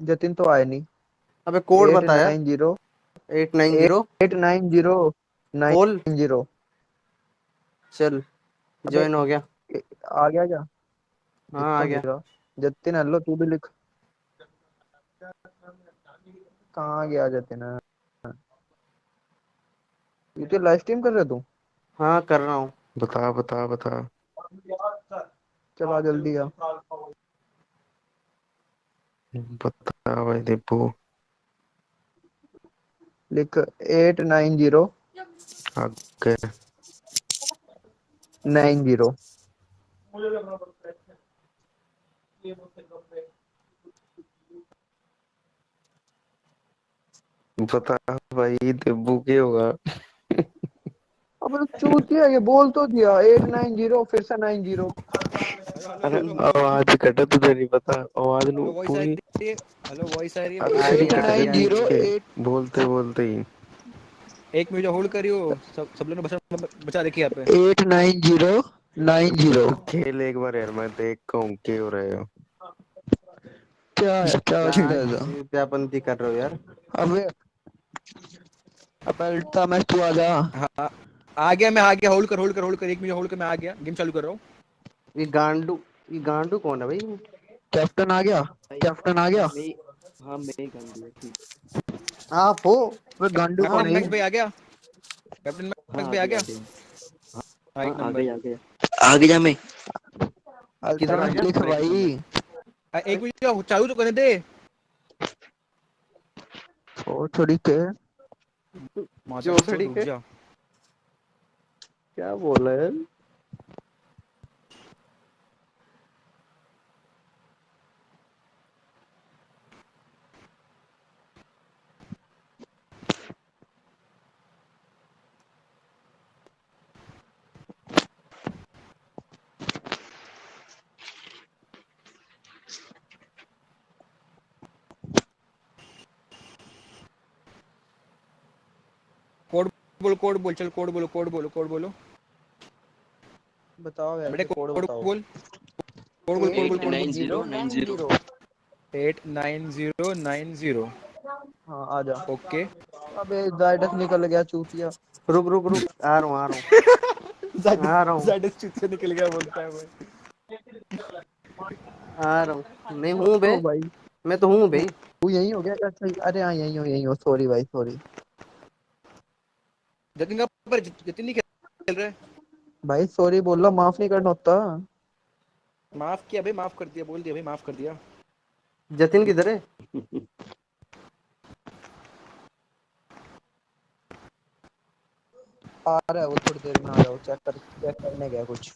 जतिन तो आया नहीं। अबे कोड बताया। Nine zero. Eight nine zero. Eight nine zero nine zero. चल ज्वाइन हो गया। आ गया क्या? हाँ आ गया। जतिन हेलो तू भी लिख। कहाँ गया जतिन? ये तो लाइव स्ट्रीम कर रहे तू हाँ कर रहा हूँ। बता बता बता। चला जल्दी आ। बता भाई दीपू लिख एट नाइन ज़ीरो। आगे। Nine zero. बता भाई दीपू के होगा। अब तो चूतिया ये बोल तो दिया एट नाइन ज़ीरो फिर से नाइन ज़ीरो। अरे आवाज़ कटा तुझे नहीं पता। आवाज़ नु पूरी। हेलो वॉइस आ रही है? अरे वॉइस आ तेरी रही एट कट है गई ज़ीरो के एट। बोलते बोलते ही। एक मिनट होल्ड करियो सब सब लोग ने बचा बचा रखी है यहाँ पे। Eight nine zero nine zero. तू खेल एक बार यार मैं देख कहूँ के हो रहे हो क्या है क्या क्या है? चीत्यापंती कर रहे हो यार? अबे अब अल्टा मैच तू आ जा। हाँ आ गया मैं आ गया। होल्ड कर होल्ड कर होल्ड कर। एक मिनट होल्ड कर मैं आ गया। गेम चालू कर रहा हूँ। ये गांडू ये गांडू कौन है भाई? कैप्टन आ गया कैप्टन आ गया। हाँ मैं ही गांडू है ठीक। आप हो? वे गांडू हाँ कौन है? मैक्स भाई आ गया। कैप्टन हाँ मैक्स भाई आ गया। आ गया हाँ हाँ आ गया आ गया। मैं। किधर आ गया? लिख भाई। हाँ, एक मिनट चालू तो करने दे। ओ थोड़ी के। जो रुक के? क्या बोल रहे हैं कोड बोलो कोड बोल चल कोड बोलो कोड बोलो कोड बोलो। बताओ यार बेटे कोड बोल कोड बोल कोड बोल कोड ज़ीरो नाइन ज़ीरो। हाँ आ जा। ओके। अबे जायडस निकल गया चूतिया। रुक रुक रुक। आ रहा हूँ आ रहा हूँ। आ रहा हूँ। जाइडस चुत से निकल गया बोलता है भाई आ रहा हूँ। नहीं हूँ बे। भाई। मैं तो हूँ भाई तू यही हो गया? सही अरे हाँ यही हो यही हो। सॉरी भाई सॉरी जतिन का पर जतिन नहीं खेल रहे भाई सॉरी बोल रहा माफ़ नहीं करना होता। माफ़ किया भाई माफ़ कर दिया बोल दिया भाई माफ़ कर दिया। जतिन किधर है? आ रहा है वो थोड़ी देर में आ जाओ चेक कर चेक करने गया कुछ।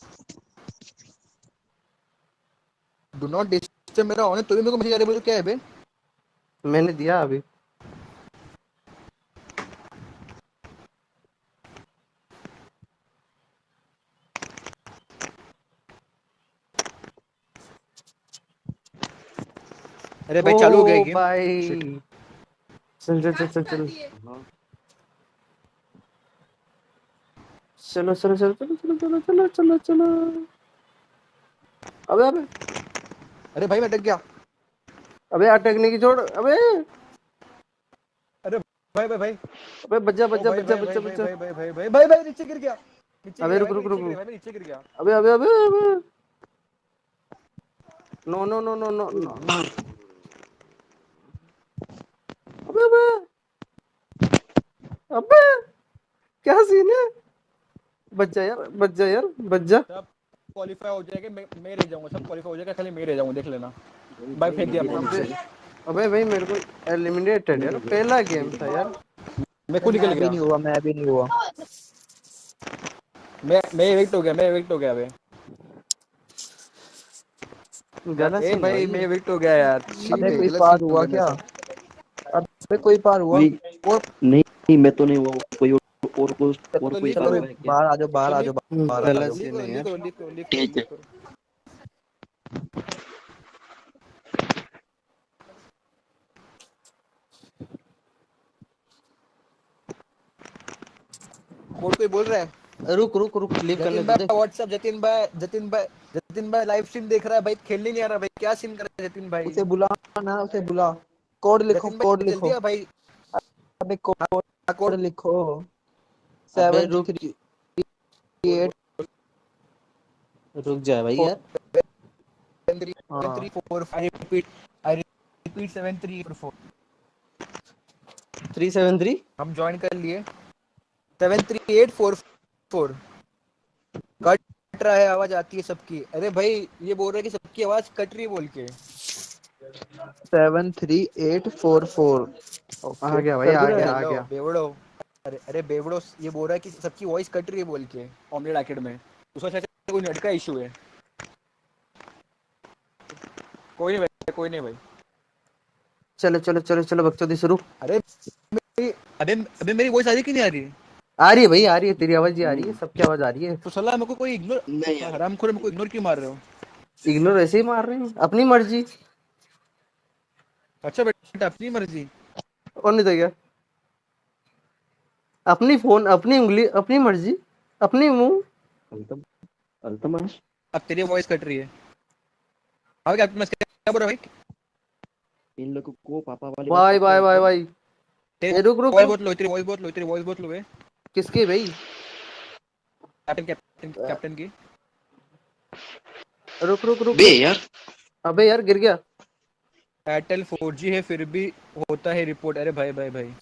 डू नॉट डिस्टर्ब मेरा ऑन है तो भी मेरे को मैसेज आ रहा है बोलो क्या है बे? मैंने दिया अभी। अरे भाई चालू हो गया गेम भाई। चल चल चल चल चल। चलो चलो चलो चलो चलो चलो चलो चलो चलो। अबे अबे। अरे भाई मैं अटक गया। अबे अटकने की छोड़ अबे। अरे भाई भाई भाई। अबे बच्चा बच्चा बच्चा भाई, बच्चा भाई, बच्चा भाई भाई भाई भाई भाई भाई नीचे गिर गया। अबे रुक, रुक, रुक, नीचे गिर गया, भाई, नीचे गिर गया। अबे अबे अबे अबे no no no no no no अबे अबे क्या सीन है? बच्चा यार बच्चा यार बच्चा सब क्वालीफाई हो जाएगा मैं मैं रह जाऊँगा सब क्वालीफाई हो जाएगा खाली मैं रह जाऊँगा देख लेना। भाई फेंक दिया अपने अबे भाई मेरे को एलिमिनेटेड यार पहला गेम था यार। मैं खुद निकल गया। नहीं हुआ मैं भी नहीं हुआ। मैं मैं एविक्ट हो गया मैं एविक्ट हो गया बे। गलत भाई मैं एविक्ट हो गया यार। अबे कोई सीन हुआ क्या? साथ। कोई पार हुआ? कोई और नहीं नहीं मैं तो नहीं हुआ कोई और और को और तो कोई करो क्या? बाहर आ जाओ बाहर आ जाओ बाहर आ जाओ है करो करो करो ठीक है। करो कोड कोई बोल रहा है? रुक रुक रुक लीव करने जतिन दे भाई व्हाट्सएप जतिन भाई जतिन भाई जतिन भाई लाइव स्ट्रीम देख रहा है भाई खेलने नहीं आ रहा भाई क्या सीन कर रहा है जतिन भाई? उसे बुला ना उसे बुला। कोड लिखो कोड लिखो। भाई। अबे कोड कोड लिखो। सेवन रुक थ्री एट रुक जा भाई यार। seven three हाँ seven three four I repeat I repeat seven three eight three seven three हम ज्वाइन कर लिए। Seven three eight four four cut रहा है आवाज़ आती है सबकी। अरे भाई ये बोल रहे हैं कि सबकी आवाज़ कट रही है बोल के। Seven three eight four four आ गया भाई आ गया आ गया। बेवड़ो। अरे अरे बेवड़ो ये बोल रहा है कि सबकी वॉइस कट रही है बोल के ऑमलेट आकेड में। उसका शायद कोई नेट का इशू है। कोई नहीं भाई कोई नहीं भाई। चलो चलो चलो चलो बकचोदी शुरू। अरे मेरी अबे अबे मेरी वॉइस आ रही कि नहीं आ रही? आ रही है भाई आ रही है तेरी आवाज़ ही आ रही है सबकी आवाज़ आ रही है। तो सलाह मेरे को कोई इग्नोर नहीं यार। हराम खोर मेरे को इग्नोर क्यों मार रहे हो? इग्नोर ऐसे ही मार रहे हैं अपनी मर्ज़ी। अच्छा बेटा अपनी मर्ज़ी। और नहीं तो क्या? अपनी फ़ोन अपनी उंगली अपनी मर्ज़ी अपनी मुँह। अल्तम अल्तमाश अब तेरी वॉइस कट रही है। हाँ क्या मैं क्या बोल रहा भाई? इन लोगों को पापा वाले बाय बाय बाय बाय ए, रुक रुक। वॉइस बहुत लो तेरी वॉइस बहुत लो तेरी वॉइस बहुत लो है किसकी भाई? कैप्टन कैप्टन कैप्टन की। रुक रुक रुक। बे यार। अबे यार गिर गया। एयरटेल 4G है फिर भी होता है रिपोर्ट अरे भाई भाई भाई।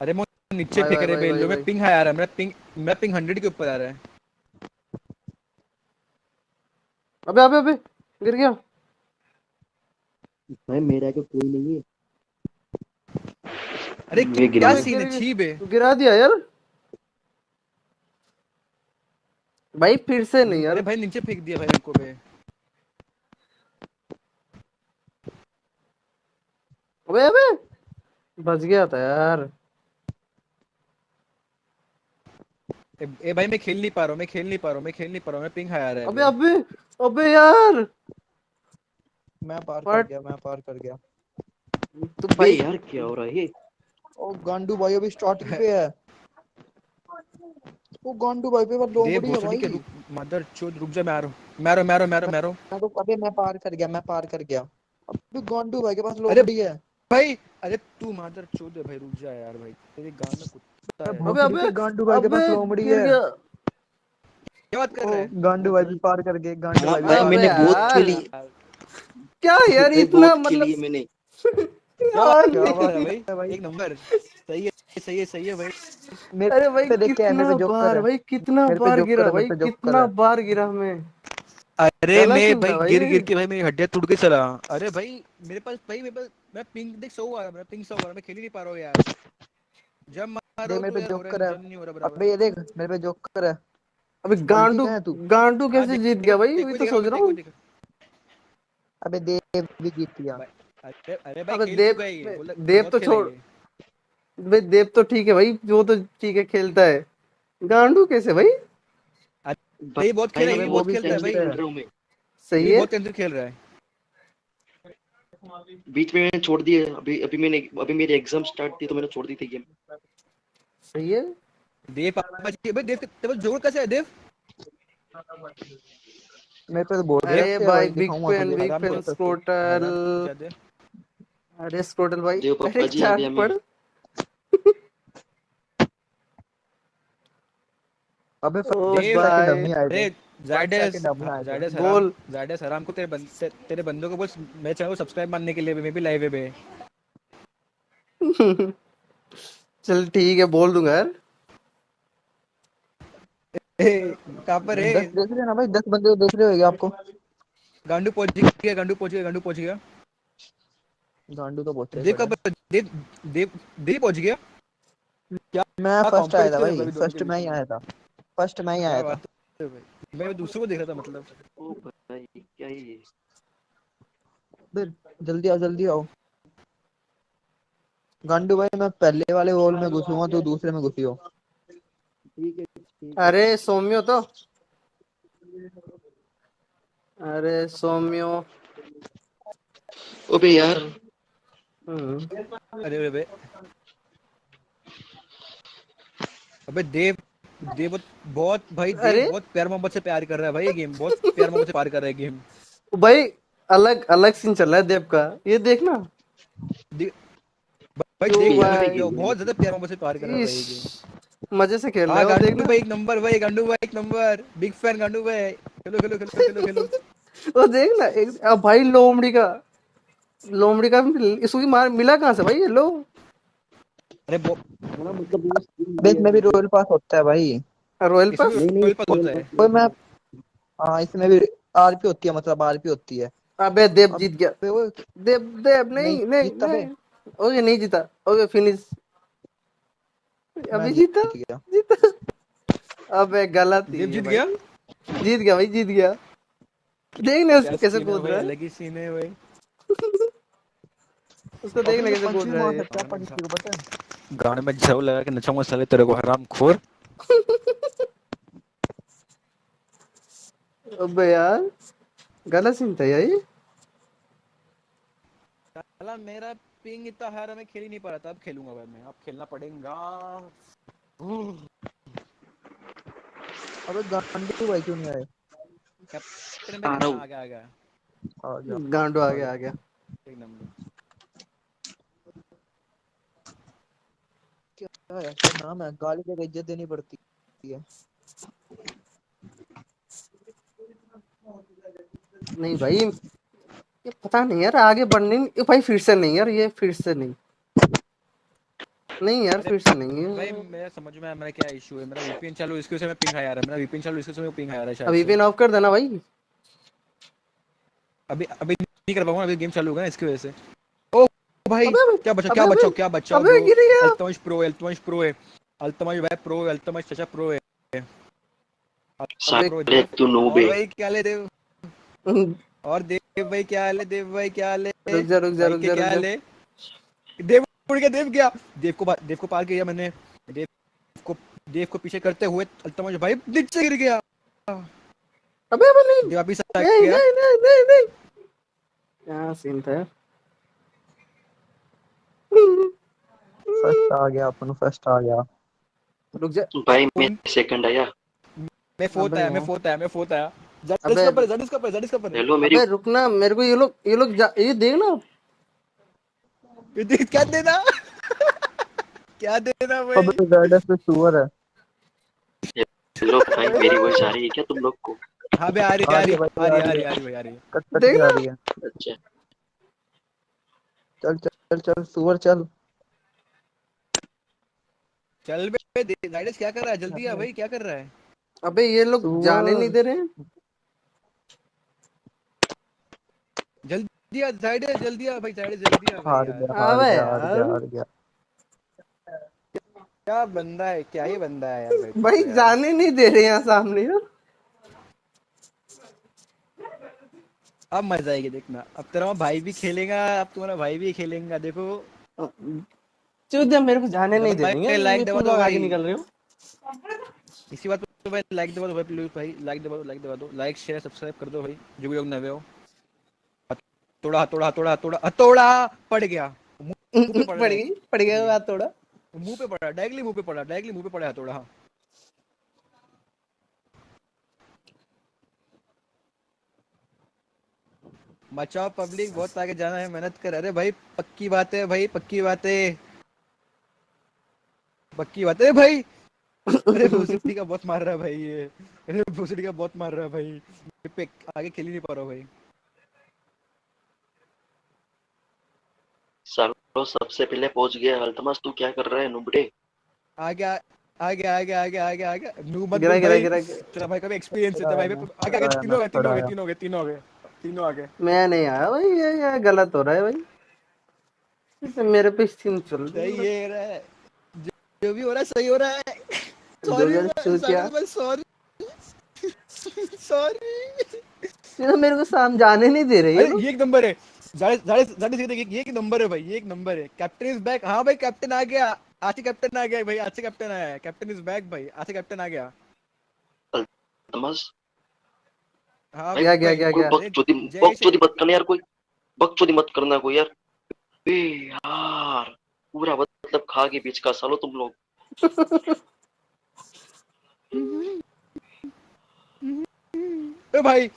अरे मैं नीचे फेंक रहे भाई, बेल में पिंग हाई आ रहा है मेरा पिंग मेरा पिंग 100 के ऊपर आ रहा है। अबे अबे अबे गिर गया। भाई मेरे आगे कोई नहीं है। अरे क्या सीन है छी बे। गिरा दिया यार। भाई फिर से नहीं यार। भाई नीचे फेंक दिया भाई मेरे को बे अबे अबे। बच गया था यार। ए, ए भाई मैं खेल नहीं पा रहा हूँ मैं खेल नहीं पा रहा हूँ मैं खेल नहीं पा रहा हूँ मैं पिंग हाई आ रहा है अबे अबे अबे यार। मैं पार कर गया मैं पार कर गया। तू भाई यार क्या हो रहा है ये? ओ गांडू भाई अभी स्टार्टिंग पे है। ओ गांडू भाई पे बस दो बड़ी है भाई। मदर चोद रुक जा मैं आ रहा हूँ। मैं आ मैं आ मैं मैं आ मैं तो अबे मैं पार कर गया मैं पार कर गया। अबे गांडू भाई के पास अरे लोबड़ी है। भाई अरे तू मादर चोद है भाई रुक जा यार भाई। तेरे गान में कुत्ता है। अबे अबे गांडू भाई के पास लोमड़ी गिर है। क्या? बात कर रहे है? गांडू भाई भी पार कर गए गांडू भाई भाई मैंने बहुत। खेली। क्या यार इतना मतलब मैंने। क्या यार बात है? भाई। एक नंबर। सही है। सही है सही है भाई। अरे भाई कितना बार भाई कितना बार गिरा भाई कितना बार गिरा मैं अरे मैं भाई गिर गिर के भाई मेरी हड्डियाँ टूट गई चला अरे भाई मेरे पास भाई मेरे पास मैं पिंग देख सो आ रहा मेरा पिंग सो आ रहा मैं खेल ही नहीं पा रहा हूँ यार। जब मारो मेरे पे रहा रहा बराबर। अबे ये देख मेरे पे जोकर है अबे गांडू है तू? गांडू हाँ, कैसे जीत गया भाई? देखो, तो सोच रहा हूँ। अबे देव भी जीत गया। अरे अरे भाई देव- ये, देव तो छोड़- ये। भाई देव तो ठीक है भाई वो तो ठीक है खेलता है। गांडू कैसे भाई? भाई बहुत खेला ये मैं बहुत भी खेलता है भाई। रहा हूँ सही है। बहुत खेल रहा है। बीच में मैंने छोड़ दिए अभी अभी मैंने अभी मेरी एग्ज़ाम स्टार्ट थी तो मैंने छोड़ दी थी गेम सही है। देव पापा जी भाई देव तेरे पास जोड़ कैसे है देव? मेरे पे तो बोल अरे रहे भाई बिग पेन बिग पेन से। स्क्रोटल आराम से दे। अरे स्क्रोटल भाई देव पापा जी आ चाट गया पढ़ मैं अबे ओ देव भाई डमी आए अरे थे जायडस second अपना आया था। जायडस बोल। जायडस हराम को तेरे बंद ते, तेरे बंदों को बोल मेरे चैनल को सब्सक्राइब मारने के लिए मैं भी लाइव है बे। चल ठीक है बोल दूँगा यार। ए, कहाँ पर है? देख रहे ना भाई दस बंदे तो देख रहे होगे आपको? गांडू पहुँच गया गांडू पहुँच गया गांडू पहुँच गया। गांडू तो बहुत देव कब देव देव देव पहुँच गया। मैं फ़र्स्ट आया था भाई फ़र्स्ट मैं? ही आया था। फ़र्स्ट मैं ही आया था। है भाई? मैं दूसरों को देख रहा था मतलब। ओ भाई क्या है ये फिर जल्दी आओ जल्दी आओ। गांडू भाई मैं पहले वाले होल में घुसूँगा तो दूसरे में घुसी हो। ठीक है अरे सौम्यो तो। अरे सौम्यो। ओबे यार। हम्म। अरे अरे अबे। अबे देव। ये बहुत बहुत भाई? देव बहुत प्यार मोहब्बत से प्यार कर रहा है भाई ये गेम बहुत प्यार मोहब्बत से प्यार कर रहा है गेम। भाई अलग अलग सीन चल रहा है देव का। ये देखना। भाई तो देख भाई- भाई बहुत ज़्यादा प्यार मोहब्बत से प्यार कर रहा है ये गेम। मज़े से खेल रहा हाँ। है देखना। भाई एक नंबर भाई गांडू भाई एक नंबर। बिग फ़ैन गांडू भाई। खेलो खेलो खेलो खेलो खेलो। वो देखना एक भाई लोमड़ी का लोमड़ी का इसको मार मिला कहाँ से भाई ये लो अरे वो अबे इसमें भी रॉयल पास होता है भाई। रॉयल पास royal pass होता है। कोई मैं हाँ इसमें भी आरपी होती है मतलब आरपी होती है। अबे देव जीत गया। देव देव नहीं नहीं, नहीं जीता नहीं। ओके नहीं जीता। ओके फिनिश अभी जीता? जीता अबे गलत ही देव जीत गया? जीत गया भाई जीत गया। देखना उसको कैसे कूद रहा है। अलग ही सीन है भाई। उसको देखना कैसे कूद रहा है। है है गाने में झाऊ लगा के नचाऊँगा साले तेरे को हराम खोर। अबे यार गलत सीन था यार ये। साला मेरा पिंग इतना हाई रहा मैं खेल ही नहीं पा रहा था अब खेलूँगा भाई मैं अब खेलना पड़ेगा। अबे गांडू भाई क्यों नहीं आए? कैप्टन हूँ। आ गया आ गया। गांडू आ गया आ गया। एक नंबर क्या है क्या नाम है गाली देकर इज़्ज़त देनी पड़ती है। नहीं भाई ये पता नहीं यार आगे बढ़ने ये भाई फिर से नहीं यार ये फिर से नहीं। नहीं यार फिर से नहीं है। भाई मेरा समझ में मेरा क्या इशू है? मेरा वीपीएन चालू इसके वजह से मैं पिंग आ रहा है। मेरा वीपीएन चालू इसके वजह से पिंग आ रहा है शायद अभी से। ऑफ़ कर देना भाई। अभी अभी नहीं कर पाऊँगा अभी गेम चालू होगा ना इसकी वजह से। भाई? क्या बचा क्या बचाओ क्या बचाओ अबे गिर गया। अल्तमश प्रो है अल्तमश प्रो है। अल्तमश भाई प्रो है अल्तमश चाचा प्रो है। प्रो तू नूब। भाई क्या ले देव? और देव भाई क्या हाल है देव भाई क्या हाल है रुक जा रुक जा रुक जा क्या हाल है देव उड़ गया देव गया। देव को देव को पार किया मैंने। देव को देव को पीछे करते हुए अल्तमश भाई नीचे गिर गया। अबे अबे नहीं। देव वापिस आ नहीं गया नहीं नहीं नहीं नहीं। क्या सीन था फ़र्स्ट आ गया अपन फ़र्स्ट आ गया। रुक जा। भाई मैं सेकंड आया। मैं फोर्थ आया मैं फोर्थ आया मैं फोर्थ आया। जड अबे- इसका पर जड इसका पर जड इसका पर हेलो मेरी अबे रुकना मेरे को ये लोग ये लोग जा- ये देख ना। ये देख, क्या देना? क्या देना भाई? अबे गाइडेंस पे सुअर है। हेलो भाई मेरी वॉइस आ रही है क्या तुम लोग को? हाँ बे आ रही है, आ रही है, आ रही है, आ रही है, आ रही आ रही है देख ना। रही है। अच्छा। चल चल चल चल सुअर चल। चल बे गाइडेंस क्या कर रहा है? जल्दी आ भाई क्या कर रहा है? अबे ये लोग जाने नहीं दे रहे हैं। जल्दी आ साइड है जल्दी आ भाई साइड है जल्दी आ हार गया हार गया हार गया हार गया। क्या बंदा है क्या ही बंदा है यार भाई। जाने नहीं दे रहे यहाँ सामने। यार अब मज़ा आएगी देखना। अब तेरा भाई भी खेलेगा अब तुम्हारा भाई भी खेलेगा देखो। चुद मेरे को जाने नहीं दे रही है। दबा दो आगे निकल रहे हो। इसी बात पे भाई लाइक दबा दो भाई प्लीज़ भाई लाइक दबा दो लाइक दबा दो। लाइक शेयर सब्सक्राइब कर दो भाई जो भी लोग नए हो। हथौड़ा हथौड़ा हथौड़ा हथौड़ा हथौड़ा पड़ गया। मुँह पे पड़। गई पड़ गया बात थोड़ा मुँह पे पड़ा डायरेक्टली मुँह पे पड़ा डायरेक्टली मुँह पे पड़ा हथौड़ा हाँ बचाओ पब्लिक बहुत आगे जाना है मेहनत कर। अरे भाई पक्की बात है भाई पक्की बात। है पक्की बात है भाई। अरे भूसड़ी का बहुत मार रहा है भाई ये। अरे भूसड़ी का बहुत मार रहा है भाई। पे आगे खेल ही नहीं पा रहा हूँ भाई। सालो सबसे पहले पहुँच गया। अल्तमस तू क्या कर रहा है नुबड़े? आगे आगे आगे आगे आगे आगे नू मत गिरा गिरा गिरा तेरा भाई का भी एक्सपीरियंस है तेरा भाई पे आगे आगे तीनों गए तीनों गए तीनों गए तीनों गए। तीनों आगे मैं नहीं आया भाई ये ये गलत हो रहा है भाई। इसे मेरे पे सीन चल रही है। है रहा है जो, जो भी हो रहा है सही हो रहा है। सॉरी। सॉरी सॉरी ये तो मेरे को साम जाने नहीं दे रही है ये एक नंबर है। जाड़े जाड़े जाड़े से ये एक नंबर है भाई ये एक नंबर है। कैप्टन इज़ बैक हाँ भाई कैप्टन आ गया। आज कैप्टन आ गया भाई आज कैप्टन आया है। कैप्टन इज़ बैक भाई आज कैप्टन आ गया। अल्तमस गया गया गया गया बकचोदी मत करना यार कोई बकचोदी मत करना कोई यार। बे यार पूरा मतलब खा के बीच का सालो तुम लोग। ए भाई।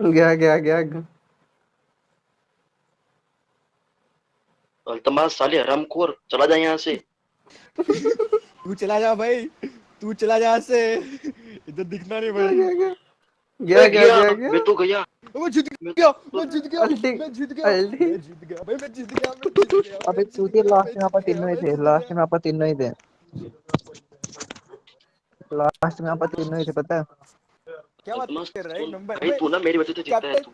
गया गया गया, गया। अल्तमास साले हरामखोर चला जा यहाँ से। तू चला जा भाई तू चला जा से। इधर दिखना नहीं भाई। गया गया गया। गया गया गया मैं तो गया। मैं जीत गया मैं जीत गया मैं जीत गया मैं जीत गया भाई मैं जीत गया मैं जीत गया अबे चूतिया लास्ट में आप तीनों ही थे लास्ट में आप तीनों ही थे। लास्ट में आप तीनों ही थे पता है? क्या बात कर रहा है नंबर। भाई तू ना मेरी वजह से जीता है तू।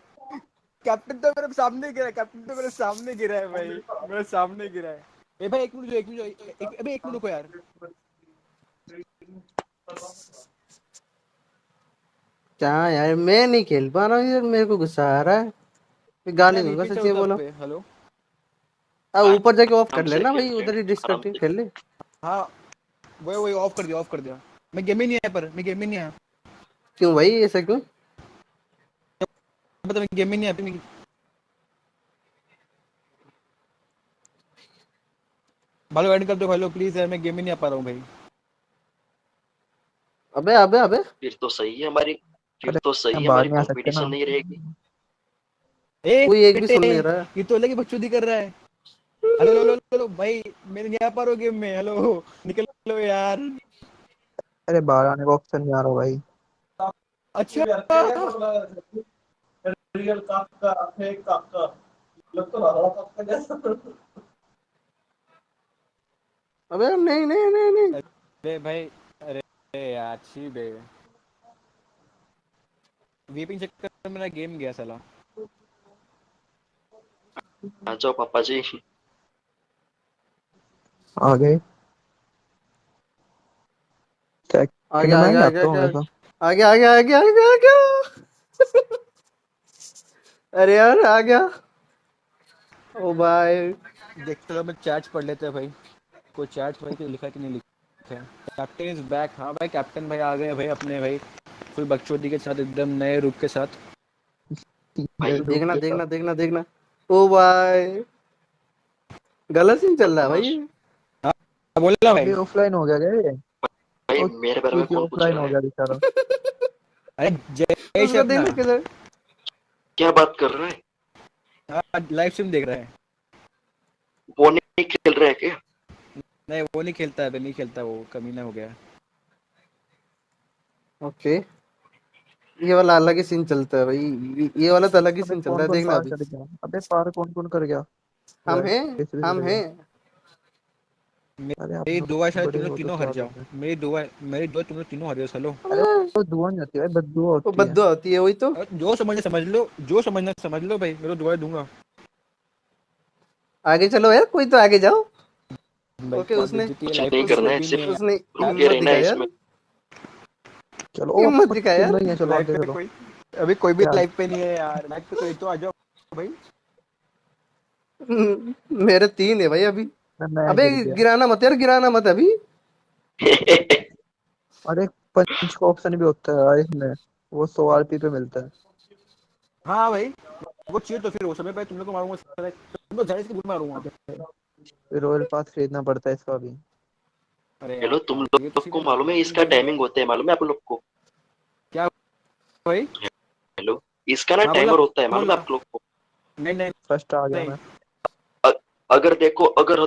कैप्टन तो मेरे सामने गिरा है कैप्टन तो मेरे सामने गिरा है भाई। मेरे सामने गिरा है। ए भाई एक मिनट जो एक मिनट जो एक- अबे एक मिनट रुको यार। क्या यार मैं नहीं खेल पा रहा हूँ यार मेरे को गुस्सा आ रहा है। मैं गाली दूँगा VP सच्ची बोलो। हेलो अब ऊपर जाके ऑफ़ कर लेना भाई उधर ही हैं, डिस्कनेक्टिंग खेल ले। हाँ वही वही ऑफ़ कर दिया ऑफ़ कर दिया। मैं गेम ही नहीं आया पर मैं गेम ही नहीं आया। क्यों भाई ऐसा क्यों? पता मैं गेम ही नहीं मैं भालो एड कर दो भालो प्लीज़ यार मैं गेम ही नहीं आ पा रहा हूँ भाई। अबे अबे अबे। फिर तो सही है हमारी फिर अरे, तो सही है हमारी कंपटीशन नहीं रहेगी। ए कोई एक भी सुन नहीं रहा है। ये तो अलग ही बकचोदी कर रहा है। हेलो हेलो हेलो भाई मैं नहीं आ पा रहा गेम में हेलो निकल लो यार। अरे बाहर आने का ऑप्शन नहीं आ रहा भाई। अच्छा। अबे नहीं नहीं नहीं नहीं। अरे भाई अरे यार छी बे। वीपिंग चक्कर में मेरा गेम गया साला। आ जाओ पापा जी। आ गए। आ गया आ गया आ गया आ गया आ गया आ गया आ गया अरे यार आ गया। ओ भाई। देखते रहो मैं चैट्स पढ़ लेते हैं भाई। कोई चैट्स भाई तो लिखा कि नहीं लिखा है? कैप्टन इज़ बैक हाँ भाई कैप्टन भाई आ गए भाई अपने भाई। कोई बकचोदी के साथ एकदम नए रूप के साथ। भाई देखना देखना देखना देखना। ओ भाई। गलत सीन चल रहा है भाई। हाँ, बोला भाई। ऑफलाइन हो गया क्या भाई मेरे बारे में कौन पूछ ऑफलाइन हो गया बेचारा। अरे जय किधर क्या बात कर रहा है? लाइव स्ट्रीम देख रहा है। वो नहीं खेल रहा है क्या? नहीं वो नहीं खेलता है नहीं खेलता वो कमीना हो गया। Okay okay. ये वाला अलग ही सीन चलता है भाई। ये- वाला तो अलग ही सीन चल रहा है देखना अभी अबे पार कौन कौन कर गया? हम हैं? हम हैं? मेरी दुआ शायद तुम लोग तो तीनों हर जाओ। मेरी दुआ मेरी दुआ तुम लोग तीनों हर जाओ चलो अरे वो दुआ नहीं होती भाई बददुआ होती है। बद्दुआ होती है वही तो। जो समझना समझ लो जो समझना समझ लो भाई मैं तो दुआ दूँगा। आगे चलो यार कोई तो आगे जाओ। ओके, उसने- कुछ नहीं करना है, सिर्फ- उसने रुक रहना है इसमें। चलो हिम्मत ओ दिखाया। यार। नहीं चलो आगे चलो। अभी कोई भी? लाइफ पे नहीं है यार लाइफ पे कोई तो आ जाओ भाई। मेरे तीन है भाई अभी। मैं मैं अबे गिराना मत यार गिराना मत अभी। अरे पंच का ऑप्शन भी होता है इसमें। वो सौ आरपी पे मिलता है। हाँ भाई वो चाहिए तो फिर वो समय पे तुम लोग को मारूँगा। तुम लोग ज़ाहिर सी भूल मारूँगा फिर रॉयल पास खरीदना पड़ता है इसका भी अरे हेलो तुम लोग तो को मालूम है इसका टाइमिंग होता है मालूम है आप लोग को? क्या भाई? हेलो इसका ना हाँ, टाइमर होता है मालूम है आप लोग को? नहीं नहीं। फ़र्स्ट आ गया मैं। अगर देखो अगर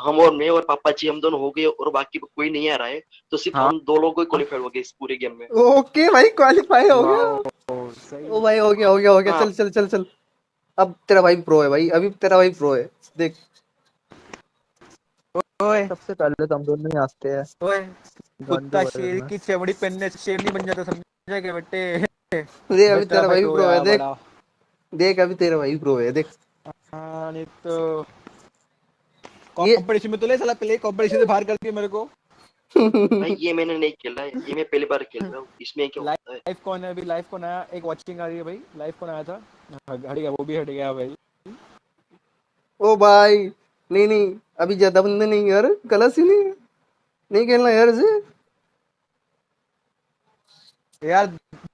हम और मैं और पापा जी हम दोनों हो गए और बाकी कोई नहीं आ रहा है तो सिर्फ़ हाँ। हम दो लोग ही क्वालिफाइड हो गए इस पूरे गेम में। ओके भाई क्वालिफाई हो गया। ओ भाई हो गया हो गया हो गया। हाँ। चल चल चल चल। अब तेरा भाई प्रो है भाई अभी तेरा भाई प्रो है। देख। ओए। सबसे पहले तो हम दोनों ही आते हैं। ओए। कुत्ता शेर की चमड़ी पहनने से शेर नहीं बन जाता समझा क्या बेटे? देख अभी तेरा भाई प्रो है देख। देख अभी तेरा भाई प्रो है देख। हाँ नहीं तो कंपटीशन में तो ले साला पहले कंपटीशन से बाहर कर दिया मेरे को। भाई ये मैंने नहीं खेला है ये मैं पहली बार खेल रहा हूँ। इसमें क्या होता है? लाइव कौन है अभी? लाइव कौन आया? एक वाचिंग आ रही है भाई। लाइव कौन आया था? हट गया वो भी हट गया भाई। ओ भाई नहीं नहीं अभी ज़्यादा बंदे नहीं यार गलत ही। नहीं नहीं खेलना यार इसे। यार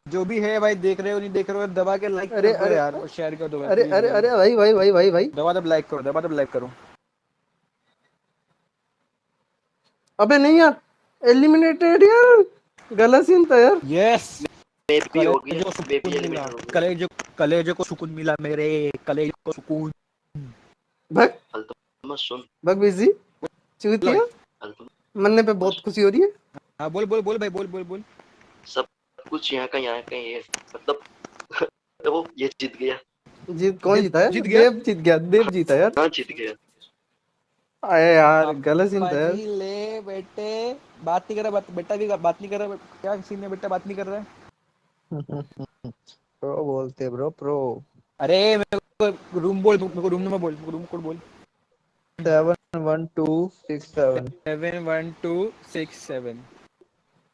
जो भी है भाई देख रहे हो नहीं देख रहे हो दबा के लाइक अरे, कर दो अरे, यार और शेयर कर दो अरे अरे अरे भाई भाई भाई भाई। भाई दबा दब लाइक करो दबा दब लाइक करो। अबे नहीं यार एलिमिनेटेड यार। गलत सीन था यार। यस भी हो भी सुकून मिला। एलिमिनेट हो कलेजो कलेजो को सुकून मिला मेरे कलेजो को सुकून। भग मत सुन। भग बिज़ी चूतिया अल्तुम मरने पे बहुत खुशी हो रही है। हाँ बोल बोल बोल भाई बोल बोल बोल। सब कुछ यहाँ का यहाँ का ही है। मतलब वो ये जीत गया। जीत कौन जीता है? जीत गया? देव जीत गया देव जीता यार। हाँ जीत गया। अरे यार गलत सीन था ले बेटे बात नहीं कर रहा बात बेटा भी बात नहीं कर रहा क्या सीन है बेटा बात नहीं कर रहा है? प्रो बोलते ब्रो प्रो। अरे मेरे को रूम बोल मेरे को रूम नंबर बोल रूम कोड बोल। Seven one two six seven. Seven one two six seven.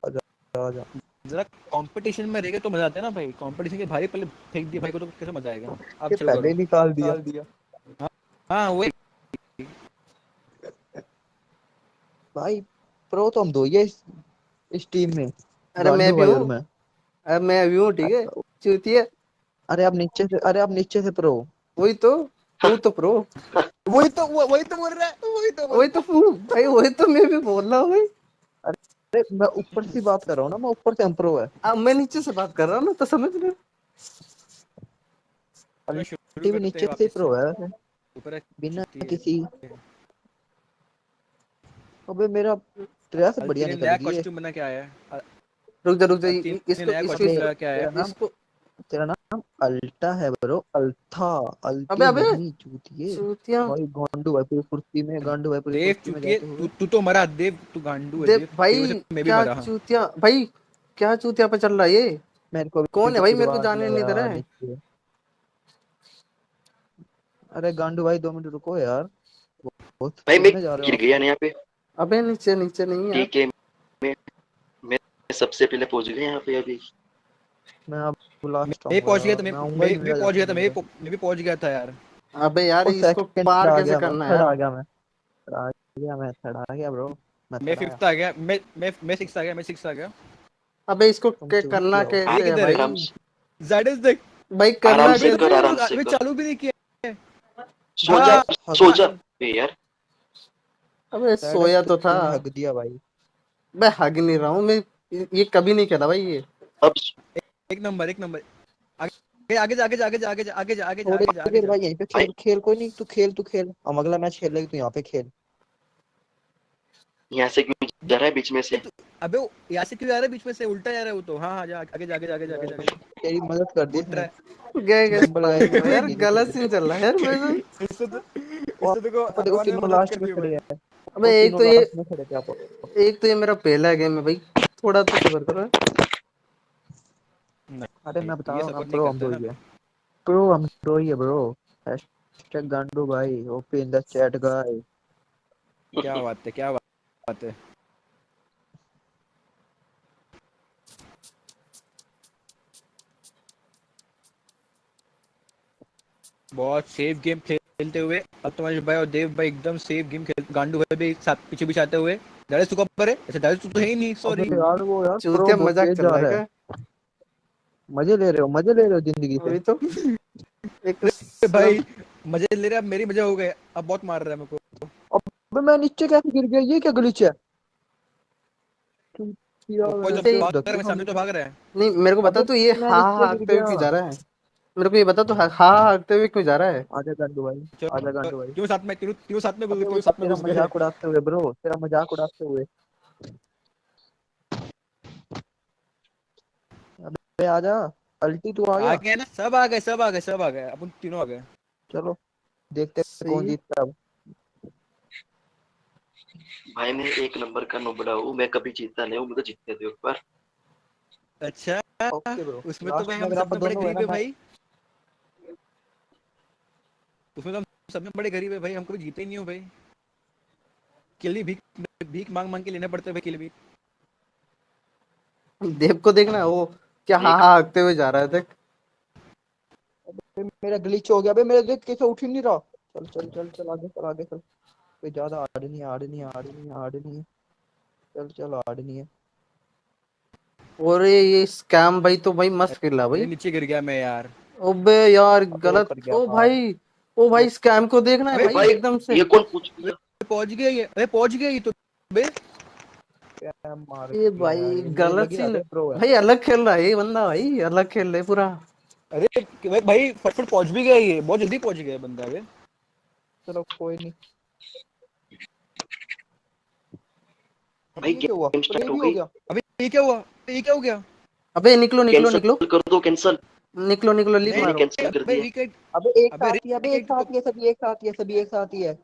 आजा जरा कंपटीशन में रहेगा तो मज़ा आता है ना भाई। कंपटीशन के भाई पहले फेंक दिया भाई को तो कैसे मज़ा आएगा? ये चलो पहले निकाल दिया। हाँ वही। भाई प्रो तो हम दो ही है इस, इस टीम में। अरे मैं भी हूँ। मैं। अरे मैं भी हूँ ठीक है? चूतिया अरे आप नीचे से अरे आप नीचे से प्रो वही तो तू तो प्रो वही तो वही तो बोल रहा है वही तो वही तो फू भाई वही तो मैं भी बोल रहा हूँ भाई। अरे मैं ऊपर से बात कर रहा हूँ ना मैं ऊपर से हम प्रो है। अब मैं नीचे से बात कर रहा हूँ ना तो समझ रहे हो? टीवी नीचे से प्रो है वैसे। ऊपर बिना है। किसी अबे मेरा ड्रेस बढ़िया निकल रही है। कॉस्ट्यूम बना के आया है। रुक जा रुक जा इसको इसको कॉस्ट्यूम इसको लगा के आया है। इसको तेरा नाम अल्टा है ब्रो अल्था। अल्टी अबे, अबे। नहीं चूतिए। चूतिया। भाई गांडू भाई पूरी कुर्सी में गांडू भाई पूरी देव कुर्सी में चुतिए तू तू तो मरा देव तू गांडू है देव भाई क्या चूतिया भाई क्या चूतिया पे चल रहा है ये? मेरे को कौन है भाई मेरे को जाने नहीं दे रहा है। अरे गांडू भाई दो मिनट रुको यार। बहुत भाई मैं गिर गया ना यहाँ पे। अबे नीचे नीचे नहीं है। ठीक है मैं मैं सबसे पहले पहुँच गया यहाँ पे अभी। मैं अब लास्ट मैं पहुँच गया था मैं मैं ही पहुँच गया था मैं भी मैं भी पहुँच गया था यार। अबे यार इसको पार कैसे करना है? आ गया मैं आ गया मैं थर्ड आ गया ब्रो मैं फिफ्थ आ गया मैं मैं मैं सिक्स आ गया मैं सिक्स आ गया। अबे इसको करना हो। कैसे है भाई। आराम से। देख भाई करना कैसे से कर। चालू भी नहीं किया सो जा हाँ, सो जा यार अबे Third सोया तो था तूने हक दिया भाई मैं हग नहीं रहा हूँ मैं ये कभी नहीं खेला भाई ये अब एक नंबर एक नंबर आगे आगे जा आगे जा आगे जा आगे जा आगे जा आगे जा थोड़ी आगे जा आगे देर जा भाई यहीं पे खेल खेल कोई नहीं तू खेल तू खेल हम अगला मैच खेल लेगी तू यहाँ पे खेल यहाँ से क्यों जा रहा है बीच में से अबे वो यहाँ से क्यों जा रहा है बीच में से उल्टा जा रहा है वो तो हाँ हाँ जा आगे जा आगे जा आगे जा आगे जा आगे तेरी मदद कर दी है गए गए यार गलत सीन चल रहा है यार मेरे। इससे तो इससे देखो देखो भगवान ने तीनों मदद लास्ट कर में दी खड़े भाई। हैं अबे वो एक तो ये एक तो ये मेरा पहला गेम है भाई। थोड़ा तो सबर करो। अरे मैं बता रहा हूँ नहीं हम दो ही है। प्रो हम दो ही है ब्रो हैशटैग गांडू भाई OP in the chat guy क्या बात है क्या बात है। बहुत सेफ़ गेम खेलते हुए अतमाश भाई और देव भाई एकदम सेफ़ गेम गांडू भाई भी साथ पीछे पीछे आते हुए। डायरेक्ट सुका पर है। ऐसे डायरेक्ट तो है ही नहीं सॉरी यार वो यार चूतिया मज़ाक चल रहा है है। मज़े ले रहे हो मज़े ले रहे हो ज़िंदगी से। तो एक भाई मज़े ले रहे अब मेरी मज़ा हो गए। अब बहुत मार रहा है मेरे को। अबे मैं नीचे कैसे गिर गया? ये क्या ग्लिच है? वैसे जब भाग रहा है सामने तो भाग रहा है। नहीं मेरे को बता तू ये मैं हा गिर हुए क्यों जा रहा है? मेरे को ये बता तू हा हा हाकते हुए क्यों जा रहा है? आजा गांडू भाई आजा गांडू भाई। क्यों साथ में क्यों क्यों साथ में क्यों साथ में घुस गए मज़ाक उड़ाते हुए ब्रो तेरा मज़ाक उड़ाते हुए। अबे आजा अल्टी तू आ गया। आ गए ना सब आ गए सब आ गए सब आ गए अपन तीनों आ गए। चलो देखते हैं कौन जीतता है अब। भाई मैं एक नंबर का नुबड़ा हूँ मैं कभी जीतता नहीं हूँ मुझे जीतने दो एक बार। अच्छा ओके ब्रो उसमें तो भाई हम सब बड़े गरीब है भाई। उसमें तो हम सब में बड़े गरीब है भाई हम कभी जीते ही नहीं हो भाई। किल भी भीख भीख मांग मांग के लेना पड़ता है भाई किल भी। देव को देखना वो क्या हा हा हाकते हुए जा रहा है देख। अबे मेरा ग्लिच हो गया अबे मेरा देख कैसे उठ ही नहीं रहा। चल चल चल चल आगे चल आगे चल। कोई ज़्यादा हार्ड नहीं हार्ड नहीं हार्ड नहीं हार्ड नहीं चल चल हार्ड नहीं है। और ये ये स्कैम भाई तो भाई मस्त खेला भाई। नीचे गिर गया मैं यार। ओबे यार गलत ओ। भाई ओ भाई स्कैम को देखना है भाई भाई एकदम से। ये कौन पूछ गया पहुँच गया ये अरे पहुँच गया ये तो बे। ये भाई गलत सीन है। भाई अलग खेल रहा है ये बंदा भाई अलग खेल रहा है पूरा। अरे भाई भाई फटफट पहुँच भी गया ये बहुत जल्दी पहुँच गया बंदा बे चलो कोई नहीं। भाई क्या हुआ? गेम अबे स्टार्ट ये हो भी हो गई। गया अबे ये क्या हुआ? ये क्या हो गया? अबे निकलो निकलो निकलो। कर दो कैंसिल निकलो निकलो लीप मारो। अबे विकेट अबे एक साथ ही अबे एक साथ ही सभी एक साथ ही सभी एक साथ ही है।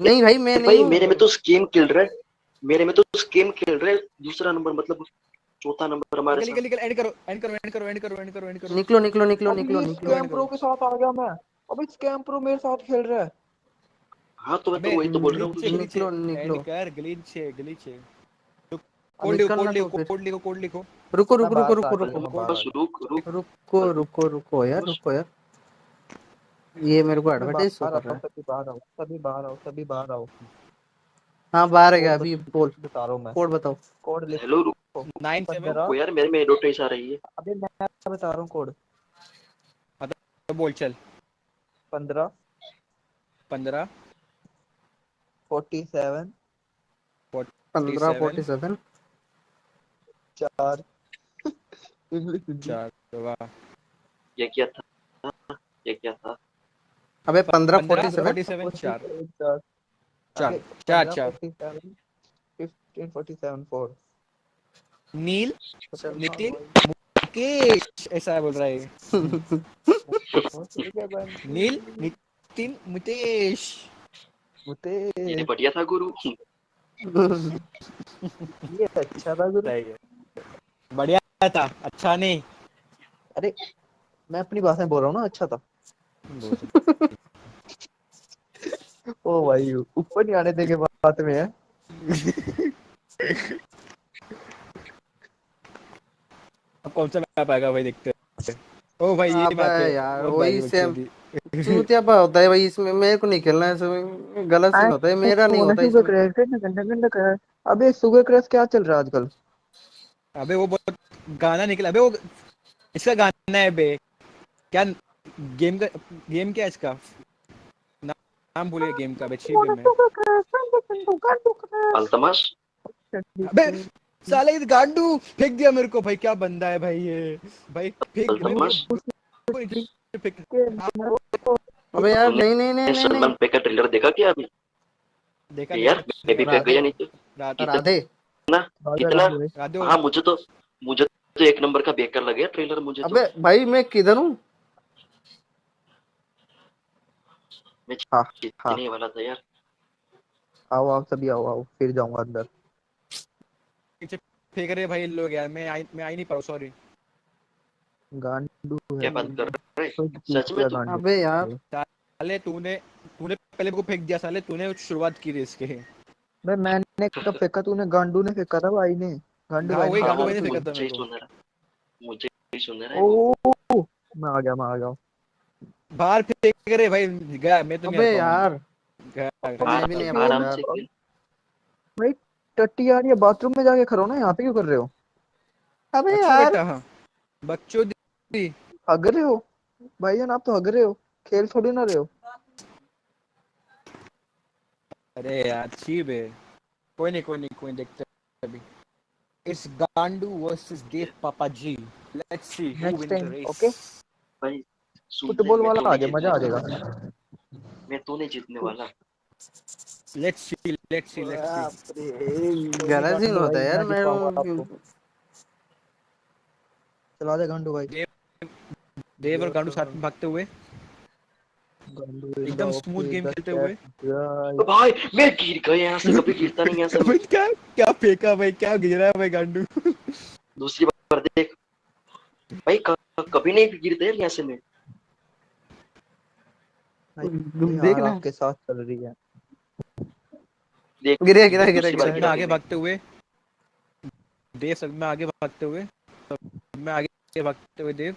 नहीं भाई मैं नहीं भाई मेरे में तो स्कीम खेल रहा। है मेरे में तो स्कीम खेल रहा। है दूसरा नंबर मतलब चौथा नंबर हमारे निकल साथ। निकल निकल एंड करो एंड करो एंड करो एंड करो एंड करो एंड करो। निकलो निकलो निकलो निकलो निकलो। स्कैम प्रो के साथ आ गया मैं। अबे स्कैम प्रो मेरे साथ खेल रहा है। हाँ तो मैं तो वही तो बोल रहा हूँ। निकलो, निकलो। एंड कर ग्लिच है ग्लिच है। कोड लिखो कोड लिखो तो कोड लिखो कोड लिखो। रुको रुको रुको रुको रुको बस। रुक रुक रुको। रुको रुको यार रुको यार। ये मेरे को एडवर्टाइज कर रहा है। सभी बाहर आओ सभी बाहर आओ सभी बाहर आओ हाँ बाहर है अभी बोल। बता रहा हूँ मैं। कोड बताओ। कोड लिख हेलो रुक। नाइन सेवन यार मेरे में एडवर्टाइज आ रही है। अबे मैं बता रहा हूँ कोड? बोल चल। पंद्रह। पंद्रह। Forty seven. पंद्रह 47, फोर्टी सेवन। चार। इंग्लिश चार वाह। ये क्या था? ये क्या था? अबे पंद्रह फोर्टी सेवन फोर्टी सेवन चार। चार। चार। चार 15, चार। 47, 15, 47, फोर नील? नितिन? हाँ, मुकेश? ऐसा बोल रहा है। नील? नितिन? मुकेश? मुकेश। ये बढ़िया था गुरु। ये अच्छा था गुरु। है। बढ़िया था अच्छा नहीं। अरे मैं अपनी बात में बोल रहा हूँ ना अच्छा था। ओ भाई ऊपर नहीं आने देंगे बात में है? अब कौन सा मैप आएगा भाई देखते हैं। ओ भाई ये मैप है यार, वही सेम। चूतिया पा होता है भाई इसमें मेरे को नहीं खेलना है इसमें गलत सीन होता है मेरा नहीं होता शुगर इसमें। अबे शुगर क्रैश क्या चल रहा है आजकल? अबे वो बहुत गाना निकला। अबे वो इसका गाना है बे। क्या गेम का गेम क्या है इसका? ना, नाम भूलिए गेम का बे छी गेम है अल्तमाश अबे साले इस गांडू फेंक दिया मेरे को। भाई क्या बंदा है भाई ये। भाई फेंक अबे यार नहीं नहीं नहीं नहीं, नहीं। सलमान पे का ट्रेलर देखा क्या अभी? देखा यार मैं भी फेंक गया नहीं तो। राधे इतना हाँ मुझे तो मुझे तो एक नंबर का बेकार लगे ट्रेलर मुझे अबे तो भाई मैं किधर हूँ? मैं हाँ, जीतने वाला था यार। आओ आओ सभी आओ आओ फिर जाऊँगा अंदर। फेंक रहे भाई लोग यार मैं आई मैं आई नहीं पाऊँ सॉरी गांडू है क्या बात कर रहे कोई सच में तू- अबे यार। साले तूने तूने पहले मेरे को फेंक दिया साले तूने शुरुआत की थी इसके। बे मैंने कब फेंका तूने? गांडू ने फेंका था भाई ने। गांडू हाँ, भाई वही ने गांडू फेंका भाई ने था। फेंका था मुझे सुन रहा। मुझे ही सुन रहा है। ओ मैं आ गया मैं आ गया। बाहर फेंक रहे भाई गया मैं तो नहीं अबे यार। मैं भी नहीं आराम। से खेल। टट्टी यार ये बाथरूम में जाके खड़ो ना यहाँ पे क्यों कर रहे हो? अबे अच्छा यार। हाँ। बच्चों दी। हग रहे हो? भाईजान आप तो हग रहे हो। खेल थोड़ी ना रहे हो। अरे यार चीप है। कोई नहीं कोई नहीं कोई देखते अभी। इस गांडू वर्सेस देव पापा जी। Let's see who win the race okay? भाई फुटबॉल वाला आ जाए मज़ा आ जाएगा। मैं तो नहीं जीतने वाला। Let's see let's see let's see गलत सीन होता है यार मैं। चला दे गांडू भाई। देव और गांडू साथ में भागते हुए। एकदम game okay, खेलते हुए। तो भाई मैं गिर गया यहाँ से कभी गिरता नहीं यहाँ से। भाई क्या क्या फेंका भाई क्या गिरा है भाई गांडू? दूसरी बार देख। भाई कभी नहीं गिरते यार यहाँ से मैं। भाई, तुम हार देखना आपके साथ चल रही है। देख। गिरे गिरा गिरा गिरा। आगे भागते हुए। देव सब में आगे भागते हुए। सब में आगे भागते हुए देव।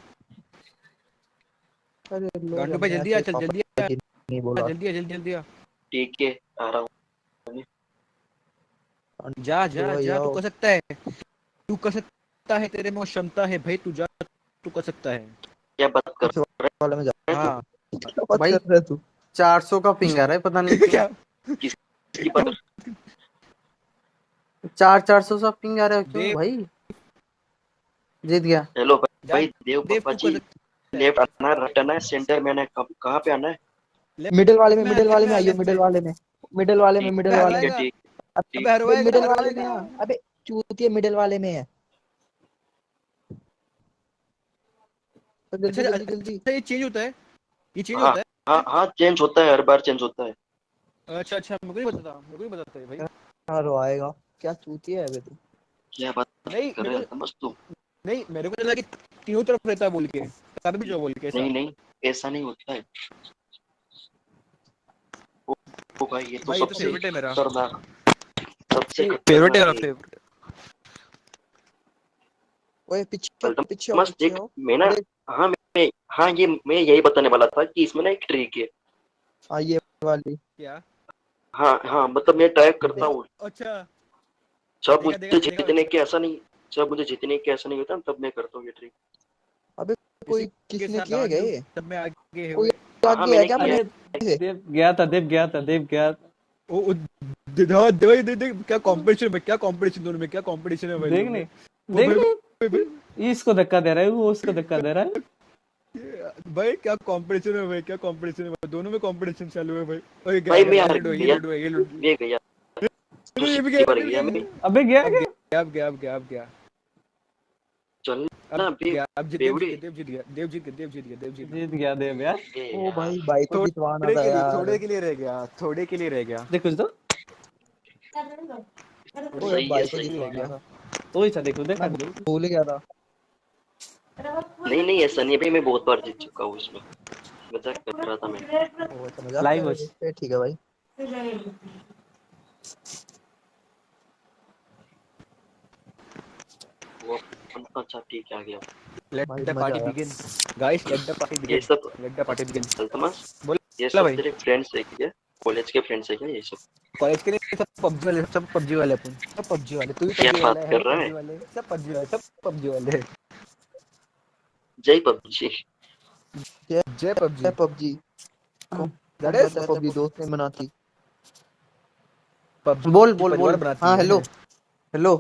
अरे गांडू भाई जल्दी आ चल जल्दी आ। नहीं बोला। जल्दी आ जल्दी जल्दी आ। ठीक है आ रहा हूँ। जा जा जा तू कर सकता है। तू कर सकता है तेरे में क्षमता है भाई तू जा तू कर सकता है। क्या बात कर वाले में जा हाँ बात भाई- कर रहा तू? चार सौ का पिंग आ रहा है पता नहीं क्या? की बात चार चार सौ सा पिंग आ रहा है क्यों भाई? जीत गया। हेलो भाई देव पापा जी। लेफ़्ट आना है राइट आना है सेंटर में आना है कहाँ- कहाँ पे आना है? है मिडिल वाले में मिडिल वाले में आइयो मिडिल वाले में मिडिल वाले में मिडिल वाले में। अबे मिडिल वाले में अबे चूतिए मिडिल वाले में है। तो अच्छा, जल्दी जल्दी। अच्छा ये चेंज होता है? ये चेंज हाँ। होता है? हाँ हाँ चेंज होता है हर बार चेंज होता है। अच्छा अच्छा मेरे को नहीं पता था मेरे को पता था भाई। हाँ रोएगा क्या चूतिया है बे तू? क्या बात नहीं कर रहे को समझ तू? नहीं मेरे को लगा कि तीनों तरफ़ रहता है बोल के। तब भी जो बोल के नहीं नहीं ऐसा नहीं होता है। ओ, ओ भाई ये तो भाई तो सबसे फेवरेट है मेरा। खतरनाक सबसे फेवरेट है मेरा फेवरेट ओए पीछे चलता पीछे मस्त देख मैं ना हाँ मैं हाँ ये मैं यही बताने वाला था कि इसमें ना एक ट्रिक है। हाँ ये वाली। क्या? हाँ हाँ मतलब मैं ट्राई करता हूँ। अच्छा। देखा, मुझे। जीतने के ऐसा नहीं जब मुझे जीतने के ऐसा नहीं होता तब मैं करता हूँ ये ट्रिक कोई किसने किया है क्या ये? सब में आगे है कोई आगे है क्या मैंने मैंने देव गया था देव गया था देव गया था। ओ ओ, दे दे दे दे दे क्या कंपटीशन है क्या कंपटीशन दोनों में क्या कंपटीशन है भाई देख नहीं देख नहीं इसको धक्का दे रहा है वो उसको धक्का दे रहा है। भाई- भाई क्या कंपटीशन है भाई क्या कंपटीशन है भाई? दोनों में कंपटीशन चालू है भाई। ओए भाई, मैं गया हार गया। ये गया। ये गया गया अबे गया गया गया गया गया। चल अब अब जीत देव जीत गया देव जीत गया देव जीत गया देव जीत जीत गया देव यार। ओ भाई भाई को जितवाना था यार। थोड़े के लिए रह गया थोड़े के लिए रह गया। देख कुछ तो। ओए भाई को जितवाना था तो ही था देखो देखा। भूल गया था। नहीं नहीं ऐसा नहीं भाई मैं बहुत बार जीत चुका हूँ इसमें। मज़ाक कर रहा था मैं। ओ अच्छा. थे। ठीक है भाई। वो अच्छा ठीक है आ गया। Let the party begin guys let the party begin ये सब let the party begin Altamas बोल। ये सब तेरे फ्रेंड्स है क्या? कॉलेज के फ्रेंड्स है क्या ये सब? कॉलेज के लिए सब पबजी वाले सब पबजी वाले अपन। सब पबजी वाले। तू भी क्या पबजी बात कर रहा है? वाले। सब पबजी वाले सब पबजी वाले। जय पबजी जय जय पबजी है पबजी That is पबजी दोस्त ने बनाती। बोल बोल बोल। हाँ हेलो हेलो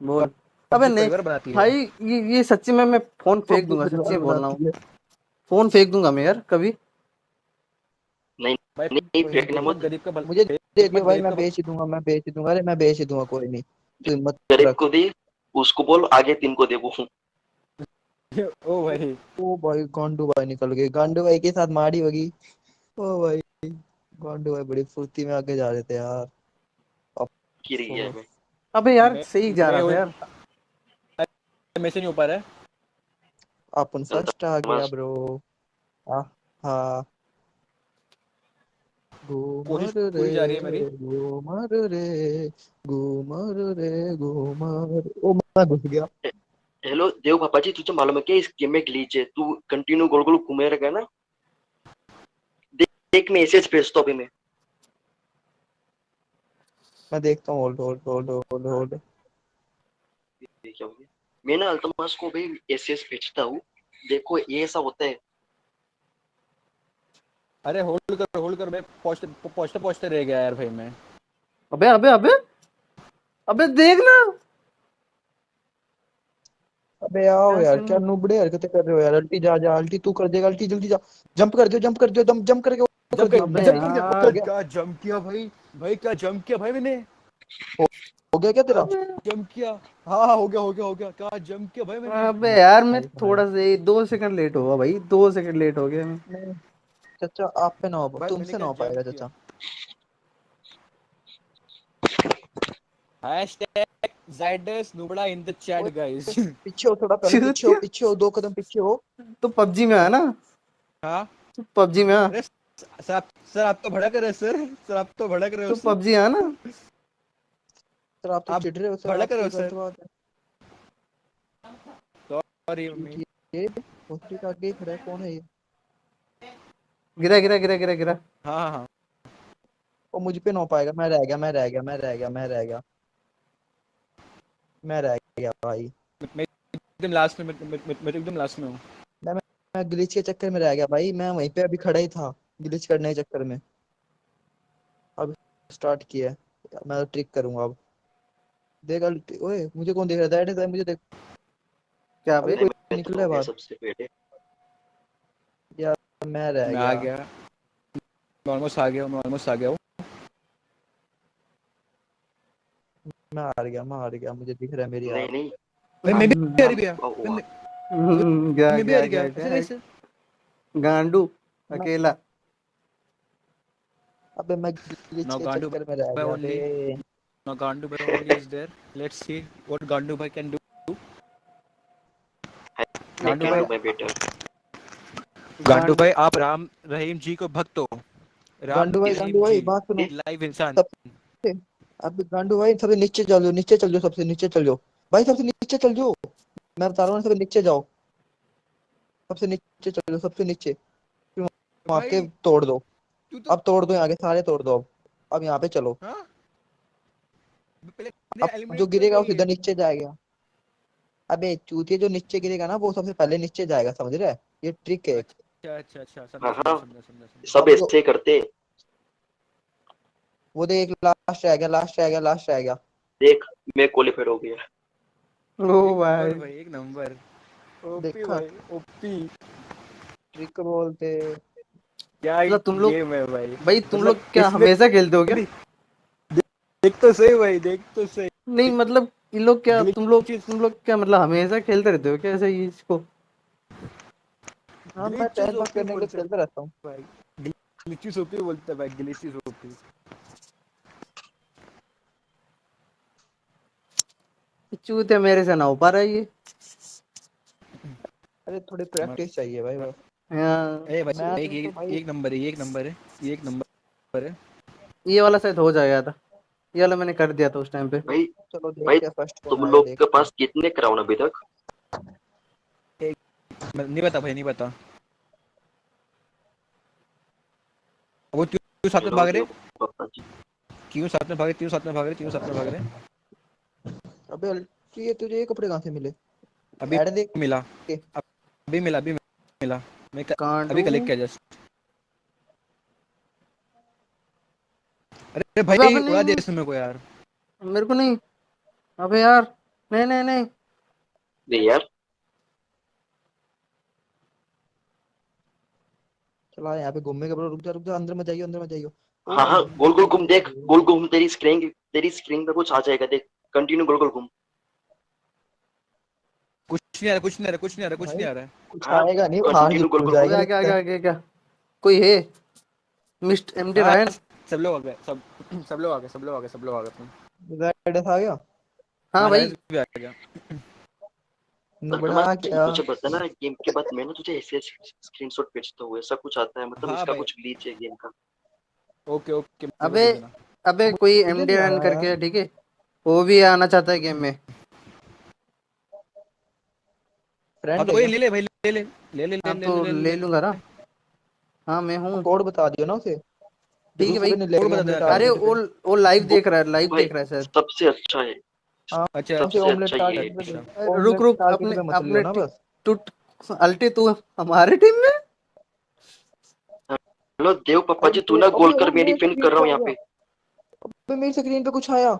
बोल। अबे नहीं? है। भाई ये ये सच्ची में मैं फ़ोन फेंक दूँगा सच्ची बोल रहा हूँ। फ़ोन फेंक दूँगा मैं यार कभी। नहीं भाई नहीं फेंकना मत। गरीब का मुझे देख भाई मैं बेच ही दूँगा मैं बेच ही दूँगा। अरे मैं बेच ही दूँगा कोई नहीं। तू हिम्मत गरीब को दे उसको बोल आगे तीन को दे वो। ओ भाई। ओ भाई गांडू भाई निकल गए। गांडू भाई के साथ मारी होगी। ओ भाई गांडू भाई बड़ी फुर्ती में आगे जा रहे थे यार। गिर अबे यार सही जा रहा था यार। मैं से नहीं हो पा रहा है। अपन फ़र्स्ट आ गया ब्रो हाँ हाँ। घूमर कोशिश पूरी जा रही है मेरी। रे घूमर रे घूमर रे घूमर। ओ मैं घुस गया। हेलो देव पापा जी तुझे मालूम है क्या? इस गेम में ग्लिच है। तू कंटिन्यू गोल गोल घूमे रहेगा ना? देख देख मैं मैसेज भेजता हूँ अभी मैं। मैं देखता हूँ hold hold hold hold hold ये क्या हो गया? मैं ना अल्तमास को भी एसएस भेजता हूँ। देखो ये ऐसा होता है। अरे होल्ड कर होल्ड कर मैं पहुँचते पहुँचते पहुँचते रह गया यार भाई मैं। अबे अबे अबे अबे देख ना। अबे आओ यार क्या नुबड़े हरकतें कर रहे हो यार। अल्टी जा जा अल्टी तू कर देगा अल्टी जल्दी जा। जंप कर दियो जंप कर दियो दम जंप करके वो कर दियो क्या जंप किया भाई? भाई क्या जंप किया भाई मैंने? हो गया क्या तेरा? जंप किया। हाँ हाँ हो गया हो गया हो गया। क्या जंप किया? भाई मैंने अबे यार मैं थोड़ा सा दो सेकंड लेट हुआ भाई। दो सेकंड लेट हो गया मैं। चाचा आप पे ना हो तुमसे ना हो पाएगा चाचा। हैशटैग जाइडस नुबड़ा इन द चैट गाइस पीछे हो थोड़ा पहले पीछे हो पीछे हो दो कदम पीछे हो। तो पबजी में है ना? हाँ। तो पबजी में सर आप सर आप तो भड़क रहे हो सर। सर आप तो भड़क रहे हो तो पबजी है ना? सर आप तो चिढ़ रहे हो सर भड़क रहे हो, सर। सॉरी मम्मी ये होस्टी का आगे खड़ा है कौन है ये? गिरा गिरा गिरा गिरा गिरा। हाँ हाँ हाँ। वो मुझ पे ना पाएगा। मैं रह गया मैं रह गया मैं रह गया मैं रह गया। मैं रह गया भाई। मैं एकदम लास्ट में मैं मैं मैं- मैं एकदम लास्ट में हूँ। मैं ग्लिच के चक्कर में रह गया भाई। मैं वहीं पे अभी खड़ा ही था ग्लिच करने के चक्कर में। अब स्टार्ट किया मैं तो ट्रिक करूँगा अब। देख अल्टी- ओए मुझे कौन देख रहा है दैट मुझे देख। क्या अबे बे कोई निकला तो है बाहर। सबसे पहले। यार मैं रह मैं गया आ गया। मैं ऑलमोस्ट आ गया हूँ मैं ऑलमोस्ट आ गया हूँ। मैं हार गया मैं हार गया मुझे दिख रहा है मेरी नहीं नहीं। मैं मैं भी हार गया। वाह, वाह। मैं गया भी गया हार गया। गया ऐसे गया कैसे गांडू अकेला। अबे मैं ग्लिच के चक्कर में रह गया now Gandu Bhai is there. Let's see what Gandu Bhai can do. हूँ मैं बेटा गांडू भाई आप राम रहीम जी को भक्त हो। गांडू भाई रहीम गांडू भाई बात सुनो। लाइव इंसान। अब गांडू भाई सबसे नीचे चल जाओ नीचे चल जाओ सबसे नीचे चल जाओ। भाई सबसे नीचे चल जाओ। मैं बता रहा हूँ सबसे नीचे जाओ। सबसे नीचे चल जाओ सबसे नीचे। फिर वहाँ के तोड़ दो। तो अब तोड़ दो यहाँ के सारे तोड़ दो। अब अब यहाँ पे चलो। हाँ? जो कर गिरेगा वो सीधा नीचे जाएगा। अबे चूतिया जो नीचे गिरेगा ना वो सबसे पहले नीचे जाएगा समझ रहा? है ये ट्रिक है। अच्छा अच्छा अच्छा समझा हाँ, समझा हाँ। सब ऐसे करते वो देख लास्ट रह गया लास्ट रह गया लास्ट रह गया। देख मैं क्वालिफाइड हो गया। ओ भाई। भाई एक नंबर। ओपी भाई ओपी। ट्रिक बोलते। क्या मतलब तुम लोग- भाई। भाई तुम मतलब लोग क्या हमेशा खेलते हो क्या? देख तो सही भाई देख तो सही। नहीं मतलब इन लोग क्या तुम लोग तुम लोग क्या मतलब हमेशा खेलते रहते हो क्या ऐसे ही इसको? हाँ मैं टाइम पास करने के लिए खेलता रहता हूँ। भाई ग्लिचेस ओपी बोलता है भाई ग्लिचेस ओपी चूते मेरे से ना हो पा रहा ये। अरे थोड़ी प्रैक्टिस चाहिए भाई बस हाँ, ए भाई एक तो एक एक नंबर है एक नंबर है एक नंबर है। ये वाला शायद हो जाएगा था ये वाला मैंने कर दिया था उस टाइम पे। भाई चलो भाई, देखते हैं फ़र्स्ट तुम लोग के पास कितने क्राउन अभी तक? नहीं बता भाई नहीं बता वो क्यों क्यों साथ में भाग रहे? क्यों साथ में भाग रहे? क्यों साथ में भाग रहे? क्यों साथ में भाग रहे? अबे अल्टी ये तुझे ये कपड़े कहाँ से मिले? अभी मिला। अभी मिला अभी मिला। मैं क- अभी कलेक्ट किया जस्ट। अरे भाई उड़ा दिया इसने मेरे को यार। मेरे को नहीं। अबे यार नहीं नहीं नहीं। नहीं यार। चला यहाँ पे घूमने के रुक जा रुक जा अंदर मत जाइयो अंदर मत जाइयो। हाँ हाँ गोल गोल घूम देख गोल गोल घूम तेरी स्क्रीन तेरी स्क्रीन पे कुछ आ जाएगा देख कंटिन्यू गोल गोल घूम। कुछ नहीं आ रहा कुछ नहीं आ रहा कुछ नहीं आ रहा कुछ नहीं आ रहा। कुछ आएगा नहीं continue हार गोल गोल अबे जाएगा आगे आगे आगे क्या कोई है? मिस्टर एमडी रायन सब लोग आ गए सब सब लोग आ गए सब लोग आ गए सब लोग आ गए रेड आ गया? हाँ भाई। भी आ गया। नुबड़ा क्या? मुझे पता ना गेम के बाद मैं ना तुझे ऐसे स्क्रीनशॉट भेजता हूँ ऐसा कुछ आता है मतलब हाँ इसका कुछ ग्लिच है गेम का। ओके ओके अबे, अबे कोई एमडी रायन आया। करके ठीक है? वो भी आना चाहता है गेम में। फ्रेंड हाँ तो कोई ले ले भाई ले ले ले ले हाँ ले तो ले ले लूँगा ना हाँ? मैं हूँ। कोड बता दियो ना उसे। ठीक है? भाई अरे वो वो लाइव देख रहा है लाइव देख रहा है सर सबसे अच्छा है। अच्छा सबसे ऑमलेट अच्छा, अच्छा। रुक रुक अपने अपने टूट अल्टी तू हमारे टीम में? हाँ, हेलो देव पापा जी तू ना गोल कर मेरी पिन कर रहा हूँ यहाँ पे। अबे मेरी स्क्रीन पे कुछ आया।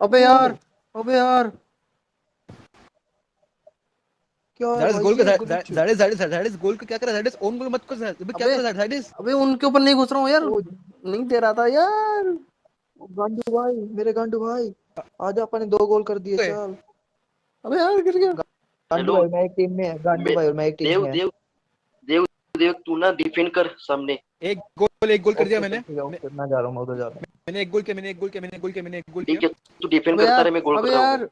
अबे यार अबे यार। दैट इज़ गोल का that is that is that is goal का क्या कर? रहा है दैट इज़ ओन गोल मत कर अबे क्या कर? रहा है दैट इज़ अबे उनके ऊपर नहीं घुस रहा हूँ यार। नहीं दे रहा था यार। गांडू भाई मेरे गांडू भाई। आज अपन ने दो गोल कर दिए चल। अबे यार गिर गया। गांडू भाई मैं एक टीम में है। गांडू भाई और मैं एक टीम देव में है। देव देव देव तू ना डिफेंड कर सामने। एक गोल एक गोल कर दिया मैंने। ठीक मैं जा रहा हूँ मैं उधर जा रहा हूँ। मैंने एक गोल किया मैंने एक गोल किया मैंने एक गोल किया मैंने एक गोल ठीक किया। है तू डिफेंड करता रहे मैं गोल कर रहा यार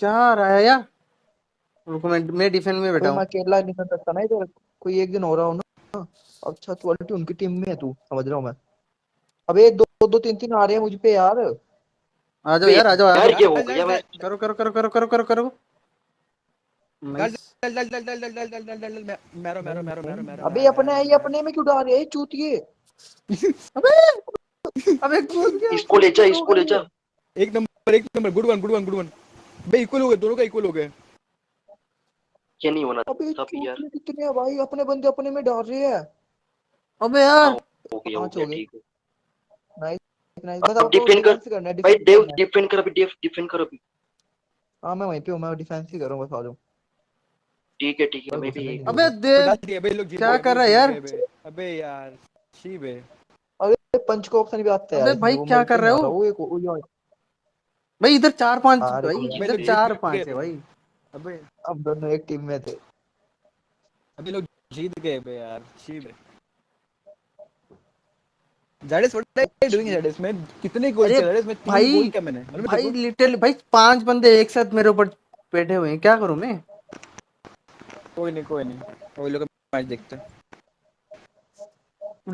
क्या आ रहा है यार? रुको मैं मैं डिफेंस में बैठा तो हूँ। मैं अकेला नहीं कर सकता ना इधर। कोई एक दिन हो रहा हो ना अच्छा क्वालिटी उनकी टीम में है तू समझ रहा हूँ मैं। अबे दो दो, दो तीन तीन आ रहे हैं मुझ पे यार। आ जाओ यार आ जाओ यार क्या हो गया मैं। करो करो करो करो करो करो करो। डल डल डल डल डल डल डल डल मेरो मेरो मेरो मेरो मेरो अबे अपने ये अपने में क्यों डाल रहे हैं? चूतिए अबे अबे कूद गया। इसको ले जा इसको ले जा। एक नंबर एक number good one good one good one बे इक्वल हो गए दोनों का इक्वल हो गए। ये नहीं होना अबे था भी यार। कितने हैं भाई अपने बंदे अपने में डाल रहे हैं। अबे यार। हो गया हो गया ठीक है। नाइस नाइस अब बस आपको कर। है भाई देव डिफेंड कर अभी देव डिफेंड कर अभी। हाँ मैं वहीं पे हूँ मैं डिफेंस ही कर रहा हूँ बस आ जाऊँ ठीक है ठीक है मैं भी अबे देव डाल लोग क्या कर रहा है यार? अबे। यार शी बे अबे पंच को ऑप्शन भी आता है अबे भाई क्या कर रहे हो? वो एक वो यो- भाई इधर चार पाँच भाई इधर चार पाँच है भाई। अबे अब दोनों एक टीम में थे। अबे लोग जीत गए बे यार शी बे जाडेस व्हाट आर यू डूइंग जाडेस मैं कितने गोल किया जाडेस मैं तीन भाई, गोल किया मैंने भाई लिटिल भाई पाँच बंदे एक साथ मेरे ऊपर बैठे हुए हैं क्या करूँ मैं? कोई नहीं कोई नहीं। वो लोग मैच देखते हैं।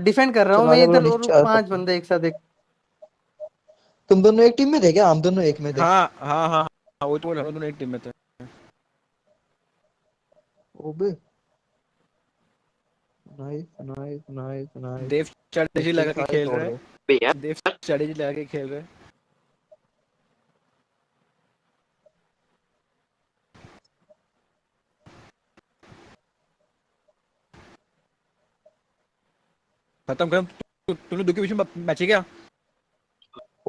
डिफेंड कर रहा हूँ मैं इधर और पाँच बंदे एक साथ एक तुम दोनों एक टीम में थे क्या? हम दोनों एक में थे। हाँ हाँ हाँ हाँ वो तो बोल दोनों एक टीम में थे। ओबे nice nice nice nice Dev strategy लगा के खेल रहे हैं। बे यार देव स्ट्रेटजी लगा के खेल रहे हैं। खत्म खत्म। तु- तुम दो के बीच में मैच है क्या?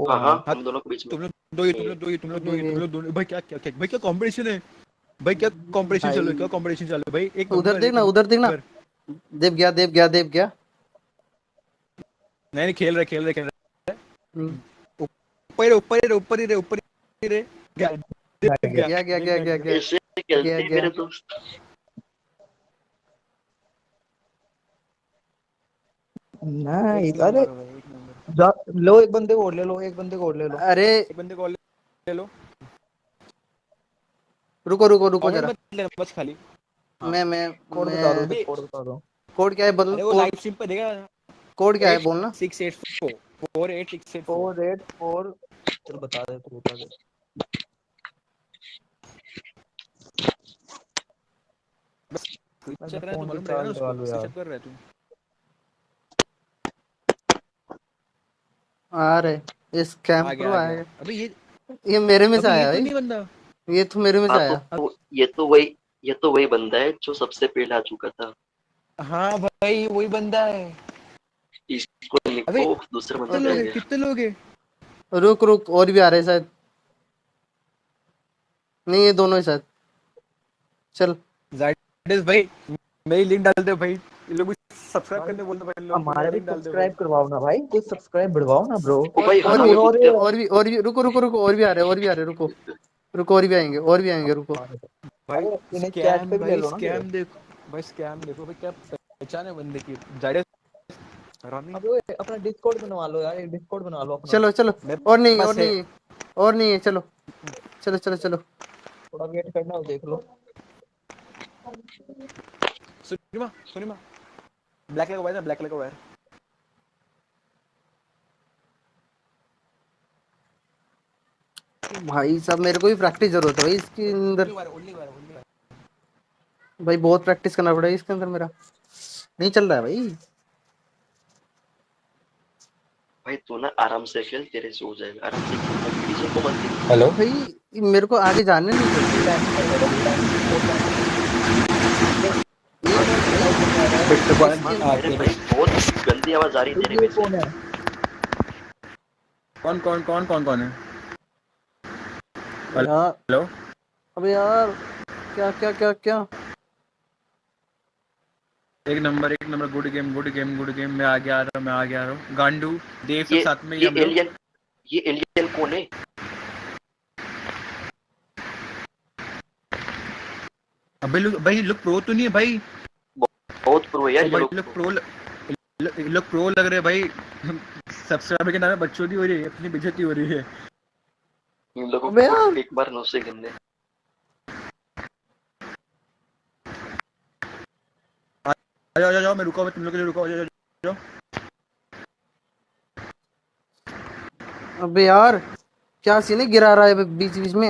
हाँ हाँ। हम दोनों के बीच में। तुम लोग दो ही तुम लोग दो ही तुम लोग दो ही तुम लोग दो ही- भाई क्या क्या क्या भाई क्या कंपटीशन है? भाई क्या कंपटीशन। चल रहा है? क्या कंपटीशन चल रहा है? भाई एक उधर देखना एक उधर देखना नंबर। देव गया देव गया देव गया। नहीं नहीं खेल रहे खेल रहे खेल रहे। हम्म, ऊपर ही ऊपर ही ऊपर ही रहे ऊपर ही रहे। गया गया, गया गया गया गया गया हैं नाइस अरे। लो एक बंदे को और ले लो एक बंदे को और ले लो। अरे एक बंदे को और ले लो। रुको रुको रुको जरा। बस खाली। मैं मैं कोड बता दो मैं कोड बता दो। कोड क्या है बदल वो लाइव स्ट्रीम पे देगा। कोड क्या है बोलना? Six eight four four eight six eight four four eight four चल बता दे तू बता दे। है। स्विच कर रहा है तू। आ रहे स्कैम प्रो आया। अबे ये ये मेरे में से आया तो भाई। नहीं बंदा। ये तो मेरे में हाँ आया। तो ये तो वही ये तो वही बंदा है जो सबसे पहले आ चुका था। हाँ भाई वही बंदा है। इसको दूसरा बंदा कितने लोग हैं? कितने लोग हैं? रुक रुक और भी आ रहे शायद। नहीं ये दोनों ही शायद। चल। जाइडस भाई मेरी लिंक डाल दे भाई। ये लोग सब्सक्राइब करने बोल दो भाई लोग हमारे भी सब्सक्राइब करवाओ ना भाई कुछ सब्सक्राइब बढ़वाओ ना ब्रो और हाँ भी और भी और भी रुको रुको रुको और भी आ रहे हैं और भी आ रहे हैं रुको। रुको और भी आएँगे और भी आएँगे रुको। भाई इन्हें स्कैम पे ले भाई लो स्कैम देखो भाई स्कैम देखो भाई क्या पहचान है बंदे की? रामी अब ओए, अपना डिस्कॉर्ड बनवा लो यार एक डिस्कॉर्ड बना लो अपना। चलो चलो और नहीं और नहीं और नहीं है चलो। चलो चलो चलो। थोड़ा वेट करना हो देख लो। सुनिमा सुनिमा। ब्लैक कलर का वायर ना ब्लैक कलर का वायर भाई साहब मेरे को भी प्रैक्टिस ज़रूरत है भाई इसके अंदर। भाई बहुत प्रैक्टिस करना पड़ेगा इसके अंदर मेरा। नहीं चल रहा है भाई। भाई तू ना आराम से खेल तेरे से हो जाएगा। आराम से खेल कंपटीशन को मत देख। हेलो? भाई मेरे को आगे जाने नहीं देते। बहुत गंदी आवाज़ आ रही है तेरे में कौन कौन कौन कौन कौन है? हेलो। अबे यार क्या क्या क्या क्या? एक नंबर एक number good game good game good game मैं आगे आ रहा हूँ मैं आगे आ रहा हूँ। गांडू देव सब साथ में ये एलियन ये एलियन कौन है? अबे लोग भाई लुक प्रो तो नहीं है भाई। बहुत प्रो है यार ये लोग प्रो लोग प्रो लग रहे हैं भाई। सब्सक्राइबर के नाम पे बच्चों की हो रही है अपनी बेइज्जती हो रही है। इन लोगों अबे को यार। एक बार नौ से गिनने आ जाओ जाओ, जाओ मैं रुका हुआ तुम लोग के लिए रुका हुआ, जाओ। अबे यार क्या सीने गिरा रहा है बीच बीच में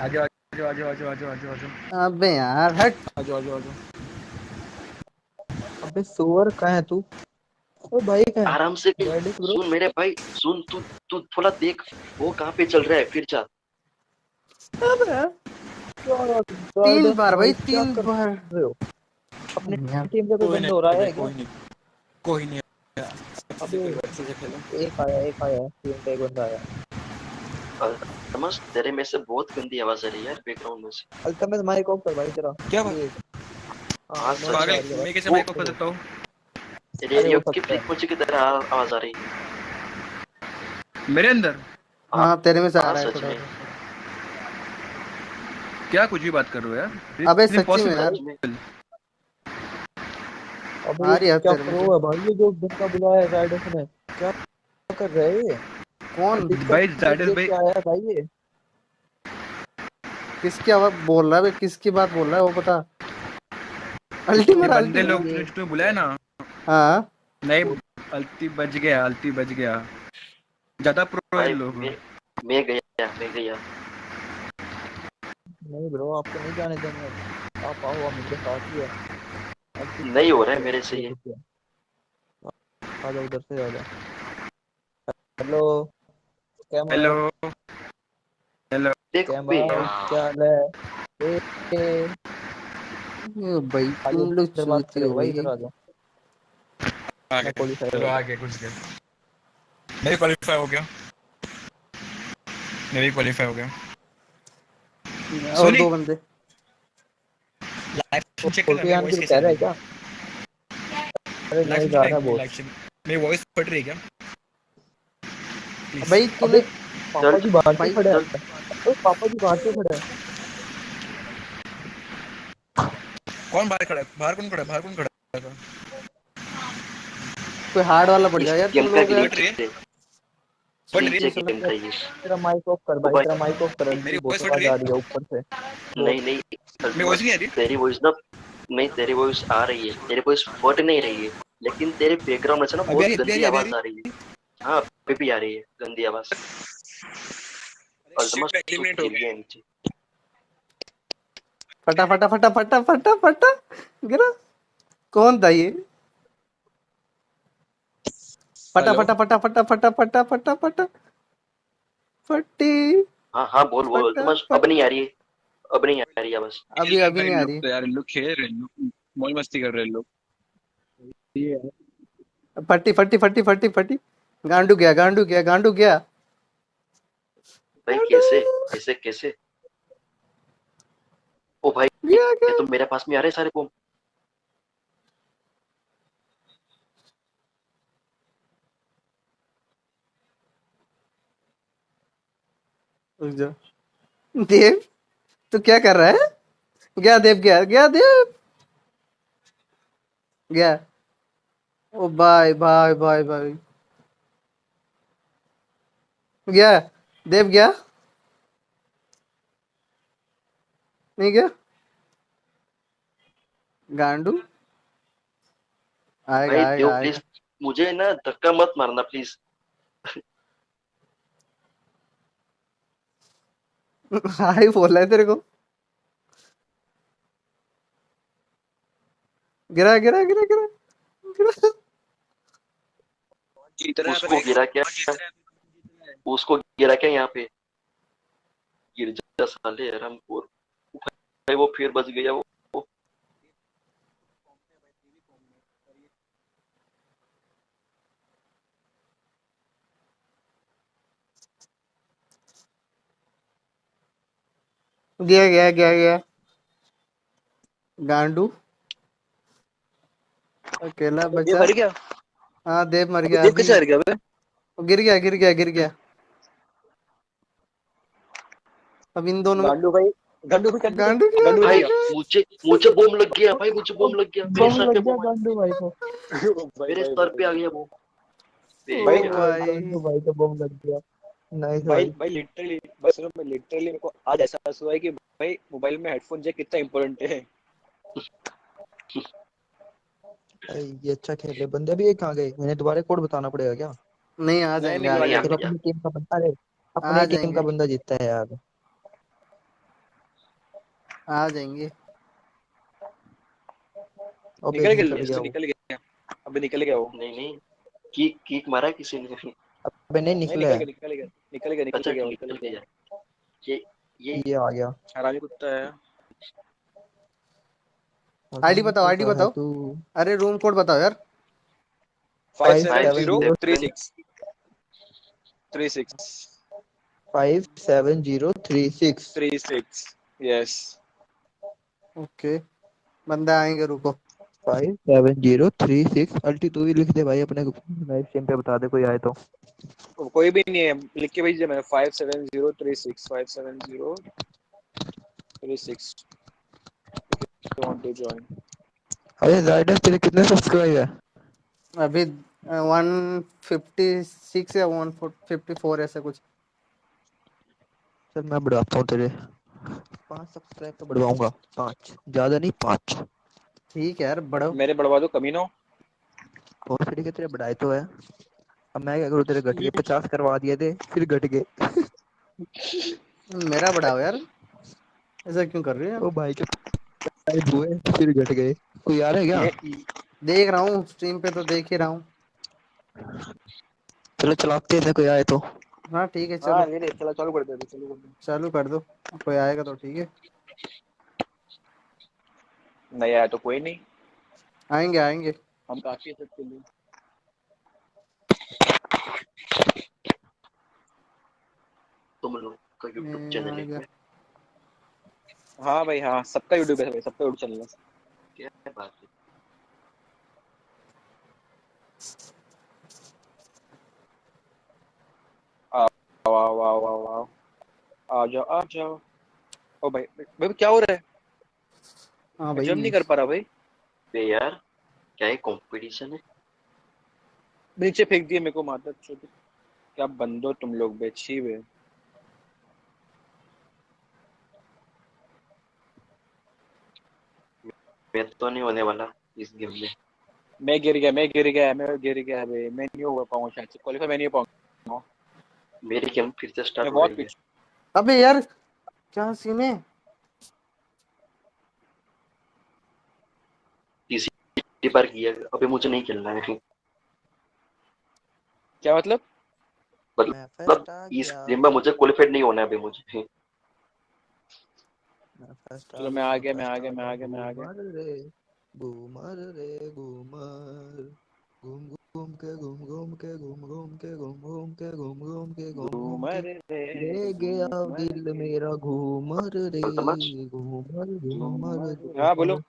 आ जाओ आ जाओ आ जाओ आ जाओ आ जाओ आ जाओ अबे यार हट आ जाओ आ जाओ अबे सुअर कहाँ है तू भाई आराम से सुन मेरे भाई सुन तू तू थोड़ा देख वो कहाँ पे चल रहा है फिर जा। तीन बार भाई तीन बार। अपने टीम का कोई बंद हो रहा है कोई नहीं कोई नहीं अबे कोई से खेलो एक आया एक आया टीम का एक बंदा आया। समझ तेरे में से बहुत गंदी आवाज़ आ रही है यार बैकग्राउंड में से। अल्तमत माइक ऑफ़ कर भाई तेरा क्या बात? प्लीज़ हाँ, हाँ पागल मैं कैसे माइक ऑफ़ कर सकता हूँ? रेडियो की सकता है। फ्रीक्वेंसी की तरह आवाज़ आ रही है मेरे अंदर हाँ तेरे में से आ हाँ, रहा है थोड़ा क्या कुछ भी बात कर रहे हो यार? अबे सच्ची में यार। अबे आ रही है क्या तेरे में प्रो है भाई ये जो बंदा बुलाया है राइडर्स ने क्या कर रहे हैं ये? कौन? भाई, देख भाई- के आया भाई ये। किसकी आवाज़ बोल रहा है? किसकी बात बोल रहा है? वो पता अल्टीमेट बंदे अल्टीमेट। लोग जो तूने बुलाया ना हाँ। नहीं अल्टी बच गया अल्टी बच गया। ज़्यादा प्रो है लोग। मैं मैं गया मैं गया। नहीं ब्रो आपको नहीं जाने देंगे आप आओ आप मेरे साथ ही है। नहीं हो रहा है मेरे से ये। आ जाओ उधर से आ जाओ। हेलो। हेलो। हेलो। क्या हाल है? ए, ए, ये भाई तुम लोग करो हो भाई भाई। इधर आ जाओ। आ मैं चलो हो कुछ गया मैं भी क्वालिफाई हो गया। मैं भी क्वालिफाई हो गया। और दो बंदे। लाइव चेक फोर्टी करना आन वॉइस की कैसे कह रहा है है क्या? अरे नहीं जा रहा बहुत मेरी वॉइस फट रही है क्या. भाई तूने पापा जी बाहर से खड़े हैं? ओए पापा जी बाहर से खड़े हैं? कौन बाहर खड़ा है? बाहर कौन खड़ा है? बाहर कौन खड़ा है? कोई हार्ड वाला पड़ जाए यार तुम लोग है। है। ये तेरा माइक ऑफ़ कर भाई तेरा माइक ऑफ़ कर मेरी रही आ रही है। ऊपर से। नहीं नहीं मेरी वॉइस नहीं आ रही? तेरी वॉइस ना नहीं तेरी वॉइस आ रही है। तेरी वॉइस फट नहीं रही है। लेकिन तेरे बैकग्राउंड में से ना बहुत गंदी आवाज़ आ रही है। हाँ अभी भी आ रही है गंदी आवाज़। तू eliminate हो गया। नीचे फटा फटा फटा फटा फटा फटा गिरा। कौन था ये? फटा फटा फटा फटा फटा फटा फटा फटा फटी हाँ हाँ बोल बोल। अल्तमस अब नहीं आ रही है। अब नहीं आ रही है बस। अभी अभी नहीं आ रही। तो यार लोग खेल रहे हैं लोग मौज मस्ती कर रहे हैं लोग। फटी फटी फटी फटी फटी। गांडू गया गांडू गया गांडू गया। भाई कैसे कैसे कैसे? ओ भाई ये तो मेरे पास में आ रहे हैं सारे बम रुक देव तू क्या कर रहा है? गया देव गया गया देव। गया। ओ बाय बाय बाय बाय गया। देव गया। नहीं गया? गांडू? आएगा आएगा प्लीज़ मुझे ना धक्का मत मारना प्लीज़ हाय बोला है तेरे को। गिरा गिरा गिरा गिरा गिरा। उसको गिरा क्या? उसको गिरा क्या यहाँ पे? गिर जा साले रामपुर। भाई वो फिर बच गया वो वो- गया गया गया गया। गांडू अकेला बचा। मर गया? हाँ देव मर गया देव कैसे हार गया बे गिर गया गिर गया गिर गया। अब इन दोनों गांडू भाई गांडू भाई गांडू गांडू भाई? मुझे मुझे बम लग गया भाई मुझे बम लग गया। बम लग गया गांडू भाई को। मेरे सर पे आ गया वो। भाई भाई को बम लग गया। भाई भाई भाई लिटरली बस मैं लिटरली मेरे को आज ऐसा हुआ है कि भाई मोबाइल में हेडफोन जैक कितना इंपॉर्टेंट है। ये अच्छा खेले बंदे अभी कहाँ गए। इन्हें दोबारा कोड बताना पड़ेगा क्या? नहीं आ जाएँगे नहीं, आ नहीं, जाएँगे। फिर अपनी टीम का बंदा अपनी टीम का बंदा जीतता है यार। आ जाएँगे। निकल गया निकल गया वो निकल गया। अभी निकल गया वो। नहीं नहीं किक किक मारा किसी ने। अबे नहीं निकला निकल गया। निकल गया निकल गया निकल अच्छा गया। निकल गया ये ये। ये आ गया। हरामी कुत्ता है। आईडी बताओ आईडी बताओ। अरे रूम कोड बताओ यार। Five Five seven seven zero zero three six three six five seven zero three six three six yes okay बंदे आएँगे रुको। Five seven zero three six अल्टी तू भी लिख दे भाई अपने लाइव स्ट्रीम पे बता दे कोई आए तो। कोई भी नहीं है। लिख के भेजिए मैंने। Five seven zero three six five seven zero three six want to join अरे राइडर तेरे कितने सब्सक्राइब है? अभी वन फिफ्टी सिक्स या वन फिफ्टी फोर ऐसे कुछ। चल मैं बढ़ाता हूँ तेरे। पाँच सब्सक्राइब तो बढ़वाऊँगा। पाँच। ज़्यादा नहीं पाँच। ठीक है यार बढ़ो मेरे बढ़वा दो कमीनो। और तरीके तेरे बढ़ाए तो है। अब मैं क्या करूँ तेरे घट गए पचास करवा दिए थे फिर घट गए मेरा बढ़ाओ यार। ऐसा क्यों कर रही है ओ भाई के हुए फिर घट गए। कोई आ रहा है क्या? देख रहा हूँ स्ट्रीम पे तो देख ही रहा हूँ। चलो चलाते हैं कोई आए तो। हाँ ठीक है हाँ चलो। नहीं नहीं चलो चालू कर दे चालू कर दे। चालू कर दो। कोई आएगा तो ठीक है। नहीं आया तो कोई नहीं आएँगे आएँगे हम काफ़ी है सबके लिए तुम लोग का यूट्यूब मैं चैनल है हाँ भाई हाँ सबका यूट्यूब है भाई सबका यूट्यूब चैनल है क्या बात है वाह वाह वाह वाह आ जाओ आ जाओ ओ भाई भाई क्या हो रहा है हाँ मैं जम नहीं कर पा रहा भाई। बे यार क्या ये कंपटीशन है? नीचे फेंक दिए मेरे को माता चोद क्या बंदो तुम लोग बेची हुए मैं तो नहीं होने वाला इस गेम में। मैं गिर गया मैं गिर गया मैं गिर गया भाई। मैं नहीं हो पाऊँगा शायद से। क्वालीफाई मैं नहीं हो पाऊँगा। मेरी गेम फिर से स्टार्ट हो बहुत पीछे अबे यार क्या सीन है? बार किया अभी मुझे नहीं खेलना है क्या मतलब? मतलब इस गया। गेम में मुझे क्वालिफाइड नहीं होना है अभी मुझे मैं चलो मैं आ गया। मैं आ गया मैं आ गया मैं आ गया घूमर रे घूमर घूम घूम के घूम घूम के घूम घूम के घूम घूम के घूम घूम के घूम घूम रे ले गया दिल मेरा घूमर रे घूमर घूमर हाँ बोलो।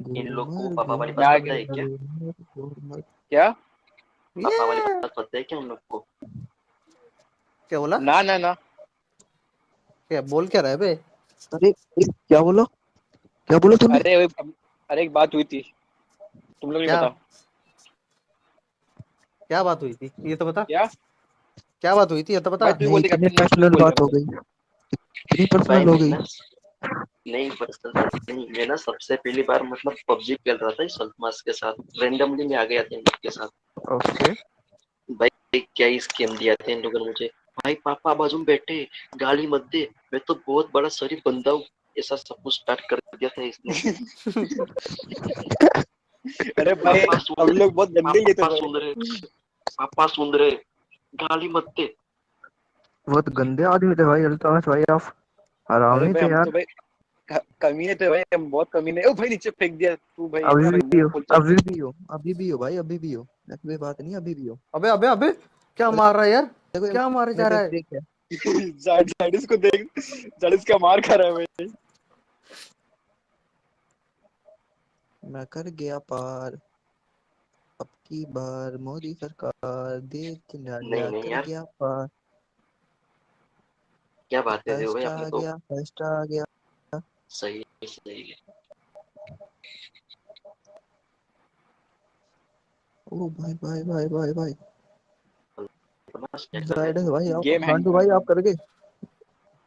इन लोग को पापा वाली बात पता है क्या? क्या? पापा वाली बात पता है क्या इन लोग को? क्या बोला? ना ना ना। क्या बोल क्या रहा है बे? अरे क्या बोला? क्या बोला तूने? अरे अरे एक बात हुई थी। तुम लोग नहीं क्या? क्या बात हुई थी? ये तो बता। क्या? क्या बात हुई थी ये तो बता। इतनी पर्सनल बात हो गई। इतनी पर्सनल हो गई। नहीं पर्सनल नहीं मैं ना सबसे पहली बार मतलब पबजी खेल रहा था सल्तमास के साथ रेंडमली मैं आ गया था इन लोग के साथ। ओके। भाई क्या ही स्कीम दिया था इन लोगों ने मुझे। भाई पापा बाजू में बैठे गाली मत दे मैं तो बहुत बड़ा शरीफ बंदा हूँ ऐसा सब कुछ स्टार्ट कर दिया था इसने अरे भाई हम लोग बहुत गंदे ये थे सुन रहे पापा सुन रहे गाली मत दे। बहुत गंदे आदमी थे भाई अल्ताफ भाई आप। नहीं भाई थे यार। तो भाई कमीने थे भाई हम बहुत कमीने। ओ भाई नीचे फेंक दिया तू भाई। अभी भी हो अभी भी हो अभी भी हो भाई अभी भी हो। ऐसी कोई बात नहीं अभी भी हो। अबे अबे अबे क्या मार रहा है यार? क्या मारे जा रहा है? जाडिस को देख जाडिस का मार खा रहा है भाई। मैं कर गया पार। अब की बार मोदी सरकार देख नहीं, नडिया नहीं कर गया पार। क्या बात है भाई फ़र्स्ट आपने तो गया फ़र्स्ट आ गया। सही सही है। ओ भाई भाई भाई भाई भाई। रहे राइडर भाई आप? गांडू भाई आप कर गए?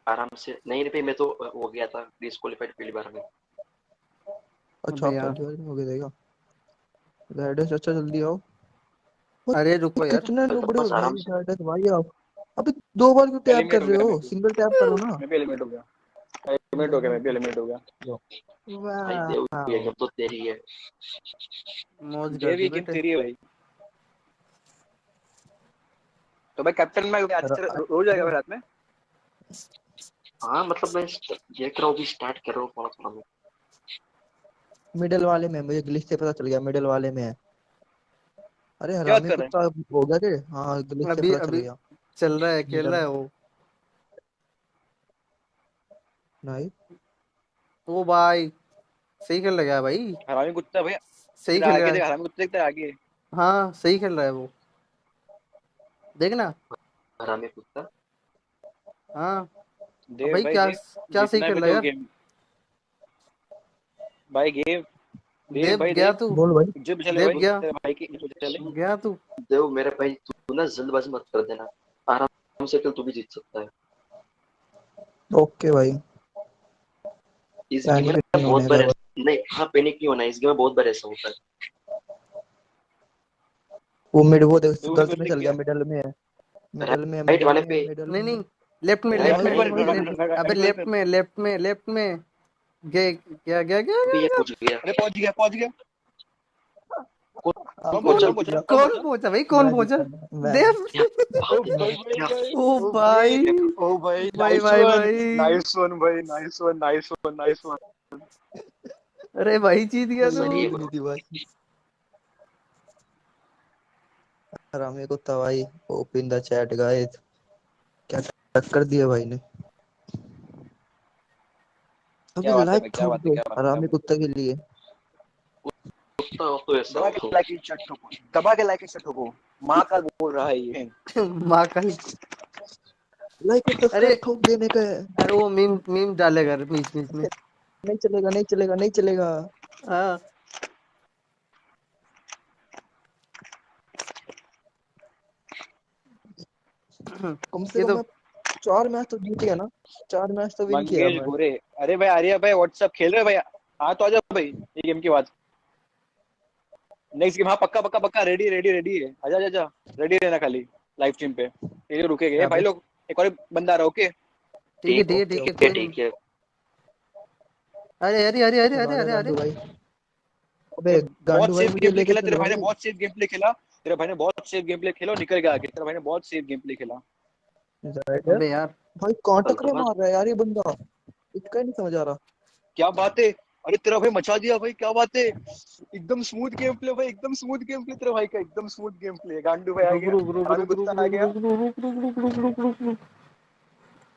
आराम से। नहीं रे भाई मैं तो हो गया था डिस्क्वालीफाइड पहली बार में। अच्छा आप। पहली बार हो गए देगा राइडर अच्छा जल्दी आओ। अरे रुको यार। कितने तो नुबड़े हो? भाई राइडर भाई आप। अबे दो बार क्यों टैप कर रहे हो। सिंगल टैप करो ना। मैं भी एलिमिनेट हो गया। एलिमिनेट हो गया मैं भी एलिमिनेट हो गया। देव ये गेम तो तेरी है। मौज ये कर भी दी गेम तेरी है भाई। तो भाई कैप्टन में आज आएगा भाई रात में? हाँ मतलब मैं देख रहा हूँ भी स्टार्ट कर रहा हूँ थोड़ा थोड़ा मैं मिडल वाले में मुझे ग्लिच से पता चल गया मिडल वाले में है। अरे हरामी कुत्ता हो? गया के हाँ ग्लिच से पता चल गया। चल रहा है खेल रहा है वो। नहीं। ओ भाई सही खेल रहा है भाई? हरामी कुत्ता है भैया। सही खेल आगे रहा देख है हरामी कुत्ते देख तेरा आगे। हाँ सही खेल रहा है वो। देखना। हरामी कुत्ता। हाँ। भाई भाई क्या क्या सही जीतना खेल भी रहा है तो यार? गेम भाई गेम देव देव भाई गया तू? बोल भाई। इज़्ज़त बचा ले देव भाई गया। तेरे भाई की बचा गया तू? देव मेरे भाई तू ना जल्दबाजी मत कर देना। आराम से खेल तू भी जीत सकता है। ओके भाई। इस गेम में बहुत बार ऐसा- नहीं हाँ पैनिक नहीं होना इस गेम में बहुत बार ऐसा होता है। वो मिड वो देख गलत में चल गया मिडल में है। मिडल में राइट वाले पे। नहीं नहीं लेफ़्ट में लेफ़्ट में अबे लेफ़्ट में लेफ़्ट में लेफ़्ट में। गया गया गया गया। अरे पहुँच गया पहुँच गया। कौन पहुँचा भाई? कौन पहुँचा देव? ओ भाई। ओ भाई भाई भाई भाई। नाइस वन भाई nice one nice one nice one अरे भाई जीत गया तो। हरामी कुत्ता भाई ओपन द चैट गाइस क्या टक्कर दिया भाई ने? अबे लाइक हरामी कुत्ता के लिए। कुत्ता हो तो ऐसा दबा के लाइक की चट ठोको दबा के लाइक चट ठोको माँ का बोल रहा है ये। माँ का लाइक अरे ठोक देने का है अरे वो मीम मीम डालेगा बीच बीच में। नहीं चलेगा नहीं चलेगा नहीं चलेगा। हाँ। कम से कम तो चार मैच तो जीत गया ना। चार मैच तो विन किया गोरे। अरे भाई आर्या भाई व्हाट्सएप खेल रहे भाई? हाँ तो आ जाओ भाई ये गेम के बाद नेक्स्ट गेम हाँ पक्का पक्का पक्का रेडी रेडी रेडी है आजा आजा आजा. रेडी रहना खाली लाइव स्ट्रीम पे. ये लोग रुकेंगे भाई भाई? लोग एक और बंदा आ रहा ओके ठीक है ठीक है ठीक है ठीक है है। अरे अरे अरे अरे अरे अरे अरे। भाई अबे बहुत गांडू भाई सेफ़ गेम प्ले खेला तेरे भाई ने बहुत सेफ़ गेम प्ले खेला। तेरे भाई ने बहुत सेफ़ गेम प्ले खेला निकल गया आगे। तेरे भाई ने बहुत सेफ़ गेम प्ले खेला अबे यार। भाई कौन बस। मार रहा है यार ये बंदा। इसका ही नहीं समझ आ रहा। क्या बात है? अरे तेरा भाई मचा दिया भाई क्या बात है? एकदम स्मूथ गेम प्ले भाई एकदम स्मूथ गेम प्ले तेरा भाई का एकदम स्मूथ गेम प्ले गांडू भाई आ गया। रुक रुक रुक रुक आ गया। रुक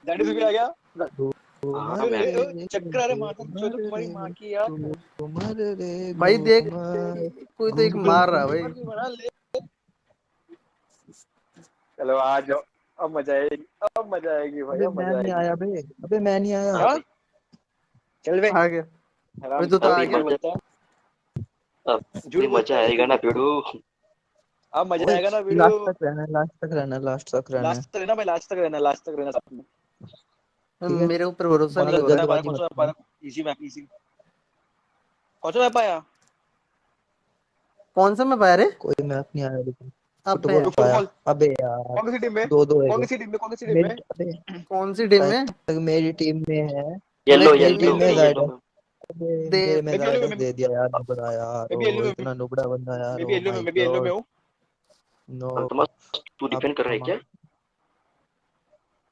इज़ भी आ गया। भाई देख कोई तो एक मार रहा भाई। चलो आ जाओ। अब मज़ा आएगी अब मज़ा आएगी भाई अब मज़ा आएगी। आया भाई अबे मैं नहीं आया। चल बे। आ गया। हराम तो गया अब झूठ मज़ा आएगा ना भिड़ू। अब मज़ा आएगा ना लास्ट तक रहना लास्ट तक रहना लास्ट तक रहना। लास्ट तक रहना भाई लास्ट तक रहना लास्ट तक रहना साथ में। मेरे ऊपर भरोसा नहीं हो जल्दबाजी कौन सा करना इजी मैप इजी कौन सा मैप आया? कौन सा मैं पाया रे? कोई मैप नहीं आया लेकिन। अबे फुटबॉल यार, पाया अबे यार कौन सी टीम में? दो दो है। कौन सी टीम में कौन सी टीम में? कौन सी टीम में? मेरी टीम में है। येलो येलो टीम में येलो येलो जायडस में अबे दे मैं भी येलो में जायडस दे दिया यार नुबड़ा यार मैं भी येलो में इतना नुबड़ा बंदा यार मैं भी येलो में मैं भी येलो में गॉड नो अंतमस तू डिफेंड कर रहा है क्या?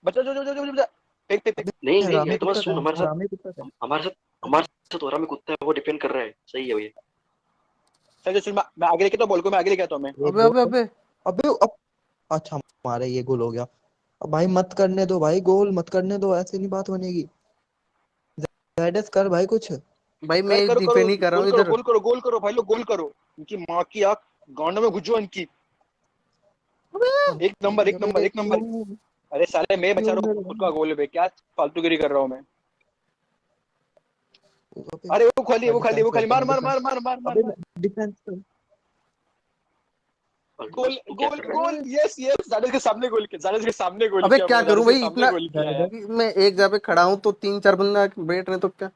बचा जो जो जो जो जो फेंक फेंक फेंक नहीं नहीं हरामी सुन हमारे साथ हरामी कुत्ता था। हमारे साथ हमारे साथ हो रहा में कुत्ता है वो डिफेंड कर रहा है सही है भैया चल चल चल मैं मैं आगे लेके तो बॉल को मैं आगे लेके आता हूँ मैं। अबे अबे अबे। अबे अब अच्छा हमारे ये गोल हो गया। अब भाई मत करने दो भाई गोल मत करने दो ऐसे नहीं बात बनेगी। जायडस कर भाई कुछ। भाई मैं डिफेंड ही कर रहा हूँ इधर। गोल करो गोल करो भाई लोग गोल करो। इनकी माँ की आँख गांड में घुसो इनकी। एक नंबर एक नंबर एक नंबर। अरे साले मैं बचा रहा हूँ खुद का गोल पे। क्या फालतूगिरी कर रहा हूँ मैं? अरे वो खाली वो खाली वो खाली। मार मार मार मार मार मार। मार डिफेंस कर। गोल अंतमस गोल कर रहा गोल यस यस जाडेज के सामने गोल किया जाडेज के सामने गोल अबे क्या करूँ भाई इतना मैं एक जगह पे खड़ा हूँ तो तीन चार बंदा बैठ रहे तो क्या?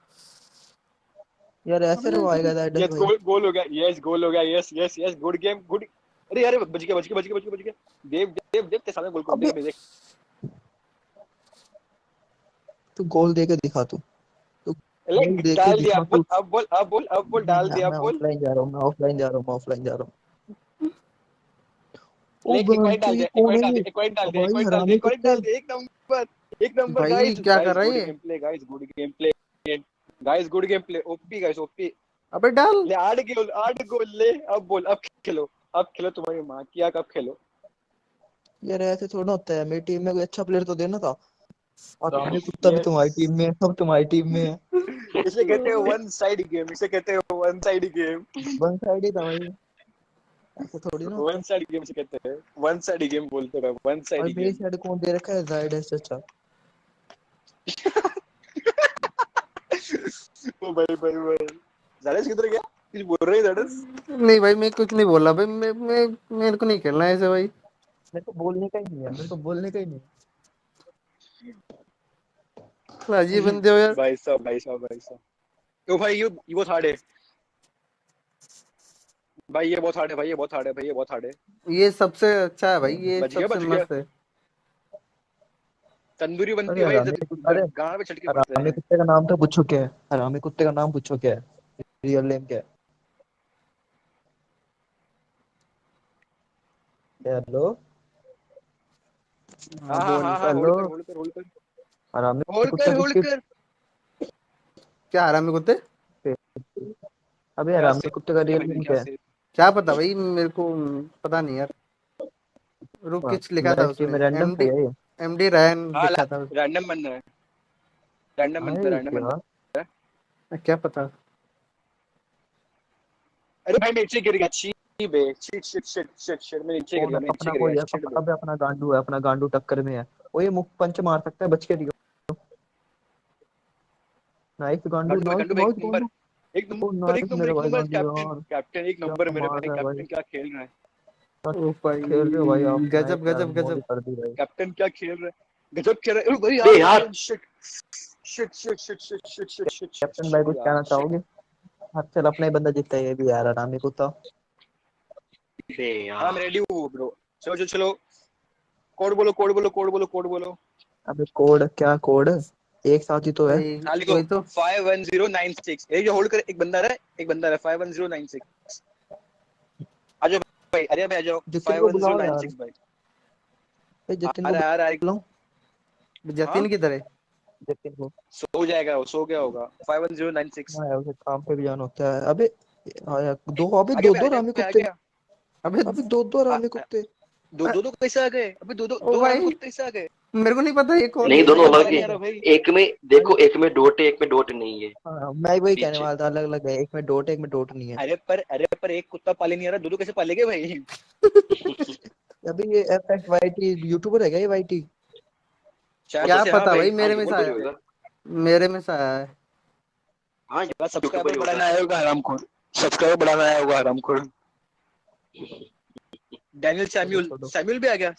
यार ऐसे यस गोल गोल हो गया यस गोल हो गया yes yes yes good game good अरे यार बच गया बच गया बच गया बच गया बच गया। देव देव देव के सामने गोल कर अबे। देव देख। तू गोल दे के दिखा तू। तू के डाल दिया अब बोल अब बोल अब बोल डाल दिया बोल। ऑफलाइन जा रहा हूँ मैं ऑफलाइन जा रहा हूँ ऑफलाइन जा रहा हूँ। अबे डाल। ले आठ गोल आठ गोल ले अब बोल अब खेलो अब खेलो तुम्हारी माँ किया कब खेलो। यार ऐसे थोड़ा होता है मेरी टीम में कोई अच्छा प्लेयर तो देना था। कुत्ता भी तुम्हारी टीम में है सब तुम्हारी टीम में है। इसे कहते हैं वन साइड गेम इसे कहते हैं one side game one side ही था भाई। ऐसे थोड़ी ना। वन साइड गेम से कहते हैं। वन साइड गेम बोलते हैं वन साइड मेरी साइड कौन दे रखा है? जायड है चाचा ओ भाई भाई भाई। जारेस किधर गया? कुछ बोल रहे हैं जारेस नहीं भाई मैं कुछ नहीं बोला भाई मैं मैं मेरे को नहीं खेलना है ऐसे भाई। मेरे को बोलने का ही नहीं है मेरे को बोलने का ही नहीं। अजीब बंदे हो यार। भाई साहब भाई साहब भाई साहब। ओ भाई ये ये बहुत हार्ड है भाई ये बहुत हार्ड है भाई ये बहुत हार्ड है भाई ये बहुत हार्ड है। ये सबसे अच्छा है भाई ये सबसे मस्त है। तंदूरी बनती है भाई हरामी अरे गाड़ पे चढ़ के पड़ते हरामी हैं। कुत्ते का नाम तो पूछो क्या है? हरामी कुत्ते का नाम पूछो क्या है? रियल नेम क्या है? हेलो हाँ हाँ हेलो कर हरामी कुत्ता कर होल्ड कर। क्या हरामी कुत्ते? अबे हरामी कुत्ते का रियल नेम क्या है? क्या पता भाई मेरे को पता नहीं यार। रुक किच लिखा था उसमें। रैंडम एमडी है एमडी रैन हाँ, लिखा था रैंडम बंदा है। रैंडम बंदा अरे रैंडम बंदा क्या क्या पता। अरे भाई मैं नीचे गिर गया। छी बे shit shit shit shit shit मैं नीचे गिर गया नीचे अपना गिर कोई गया है अपना अबे अपना गांडू है अपना गांडू टक्कर में है। वो ये मुख पंच मार सकता है बच के रियो नाइस गांडू भाई गंडू एक नंबर एक नंबर एक नंबर। कैप्टन कैप्टन एक नंबर मेरे भाई कैप्टन क्या खेल रहा है? ओ भाई। खेल रहे हो भाई आप गजब गजब गजब। कर दी भाई। कैप्टन क्या खेल रहा है? गजब खेल रहा है। ओ भाई यार यार। Shit shit shit shit shit shit shit shit captain भाई कुछ कहना चाहोगे? हाँ चल अपना ही बंदा जीतता है ये भी यार हरामी कुत्ता। बे यार। मैं रेडी हूँ ब्रो चलो चलो चलो। कोड बोलो कोड बोलो कोड बोलो कोड बोलो। अबे कोड क्या कोड? एक साथ ही तो है। नाली को हाँ, तो। 51096 एक जो होल्ड कर एक बंदा रहा एक बंदा रहा 51096 आ जाओ भाई अरे भाई आ जाओ 51096 भाई। ए जतिन अरे यार आ लो जतिन किधर है? जतिन को। सो जाएगा वो सो गया होगा। 51096 हाँ उसे काम पे भी जाना होता है। अबे हाँ, दो अबे दो दो रामी कुत्ते। अबे अबे दो दो रामी कुत्ते। दो दो कैसे तो आ गए। अबे दो दो दो रामी कुत्ते कैसे आ गए। मेरे को नहीं पता ये कौन नहीं दोनों अलग ही आ एक में देखो एक में डोट है एक में डोट नहीं है। हाँ मैं वही कहने वाला था अलग अलग है। एक में डोट है एक में डोट नहीं है। अरे पर अरे पर एक कुत्ता पाले नहीं आ रहा दो दो कैसे पालेगे भाई? अबे ये F X Y T YouTuber है क्या ये वाई टी शायद क्या हाँ पता भाई मेरे हाँ, में से आया। मेरे में से आया है। हाँ सब्सक्राइबर यूट्यूबर बढ़ाना आया होगा हरामखोर सब्सक्राइबर बढ़ाना आया होगा हरामखोर डैनियल सैम्यूल छोड़ो। सैम्यूल भी आ गया।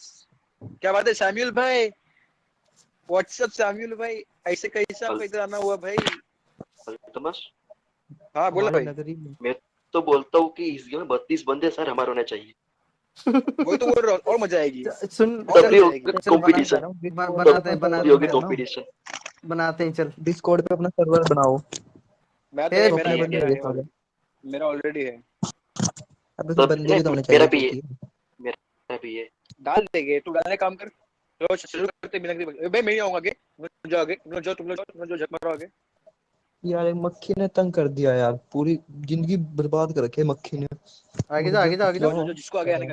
क्या बात है सैम्यूल भाई? व्हाट्सएप सैम्यूल भाई? ऐसे कैसे इधर आना हुआ भाई? तो बस। हाँ बोला भाई। में तो बोलता हूँ कि इस गेम में बत्तीस बंदे सर हमारे होने चाहिए। वही तो बोल रहा और मज़ा आएगी। सुन बना कंपटीशन बनाते हैं बनाते हैं कंपटीशन बनाते हैं चल डिस्कॉर्ड पे अपना सर्वर बनाओ। मैं तो मेरा है। बंदे मेरा मेरा ऑलरेडी है। अबे तो बंदे भी तो होने चाहिए। मेरा भी है। होती है। डाल देंगे तू डालने काम कर। चलो शुरू करते हैं बिना किसी- भाई मैं ही आऊँगा आगे। तुम जाओ आगे। तुम जाओ तुम लोग जाओ तुम लोग जाओ झक मारो आगे। यार एक मक्खी ने तंग कर दिया यार। पूरी ज़िंदगी बर्बाद कर रखी है मक्खी ने। आगे जा आगे जा आगे जाओ, जिसको आगे आने का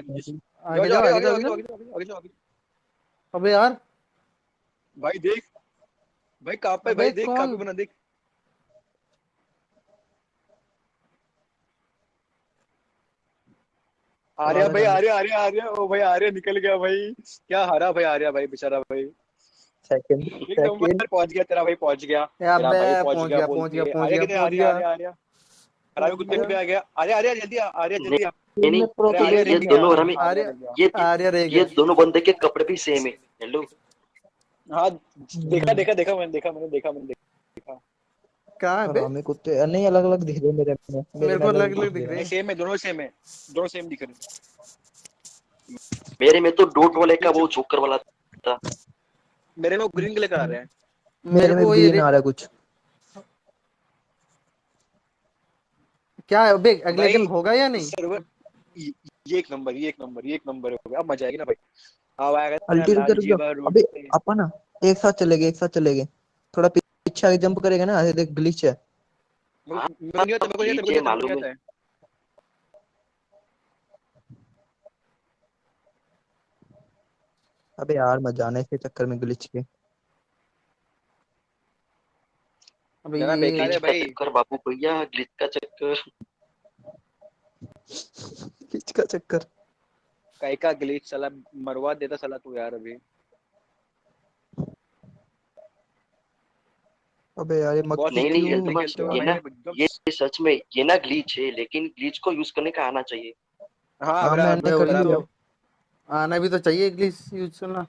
आगे जाओ आगे जाओ आगे जाओ अबे यार। भाई देख। भाई कहाँ पे भाई देख कहाँ पे बना देख। आर्या भाई आर्या आर्या आर्या। ओ भाई आर्या निकल गया भाई। क्या हारा भाई आर्या भाई बेचारा भाई। सेकंड पहुँच गया तेरा भाई पहुँच गया। तेरा भाई पहुँच गया पहुँच गया पहुँच गया आर्या गया। आर्या आर्या। आर्या कुत्ते पे आ गया। आर्या आर्या जल्दी आ आर्या जल्दी ये दोनों हमें। ये आर्या रह ये दोनों बंदे के कपड़े भी सेम है। हेलो हाँ देखा देखा देखा मैंने देखा मैंने देखा मैंने। देखा कहाँ है बे? हमें कुत्ते। नहीं अलग अलग दिख रहे मेरे में मेरे को अलग-अलग दिख रहे नहीं सेम है दोनों सेम है। दोनों सेम दिख रहे हैं। मेरे में तो डोट वाले का वो जोकर वाला था। मेरे में वो ग्रीन कलर का आ रहा है। मेरे में को ये ग्रीन आ रहा है कुछ। क्या है बे अगले भाई, गेम होगा या नहीं? सर्वर ये एक नंबर ये एक नंबर ये एक नंबर हो गया। अब मज़ा आएगी ना भाई। हाँ भाई अगर अल्टी रुक जा लाल रुक जा अबे अपन ना एक साथ चलेंगे एक साथ चलेंगे थोड़ा पीछे आगे जंप करेगा ना देख ग्लिच है। को को है अबे यार मत जाना इसके चक्कर में ग्लिच के। अबे जाना ये बेकार है ग्लिच का भाई। चक्कर बाबू भैया ग्लिच का चक्कर। ग्लिच का चक्कर। कई का ग्लिच साला मरवा देता साला तू यार अभी। अबे यार ये बहुत मक्खी नहीं, नहीं, एकदम खेलते ये ना- ये सच में ये ना ग्लिच है लेकिन ग्लिच को यूज़ करने का आना चाहिए। हाँ हाँ मैंने कर लिया। तो आना भी तो चाहिए इंग्लिश यूज़ करना।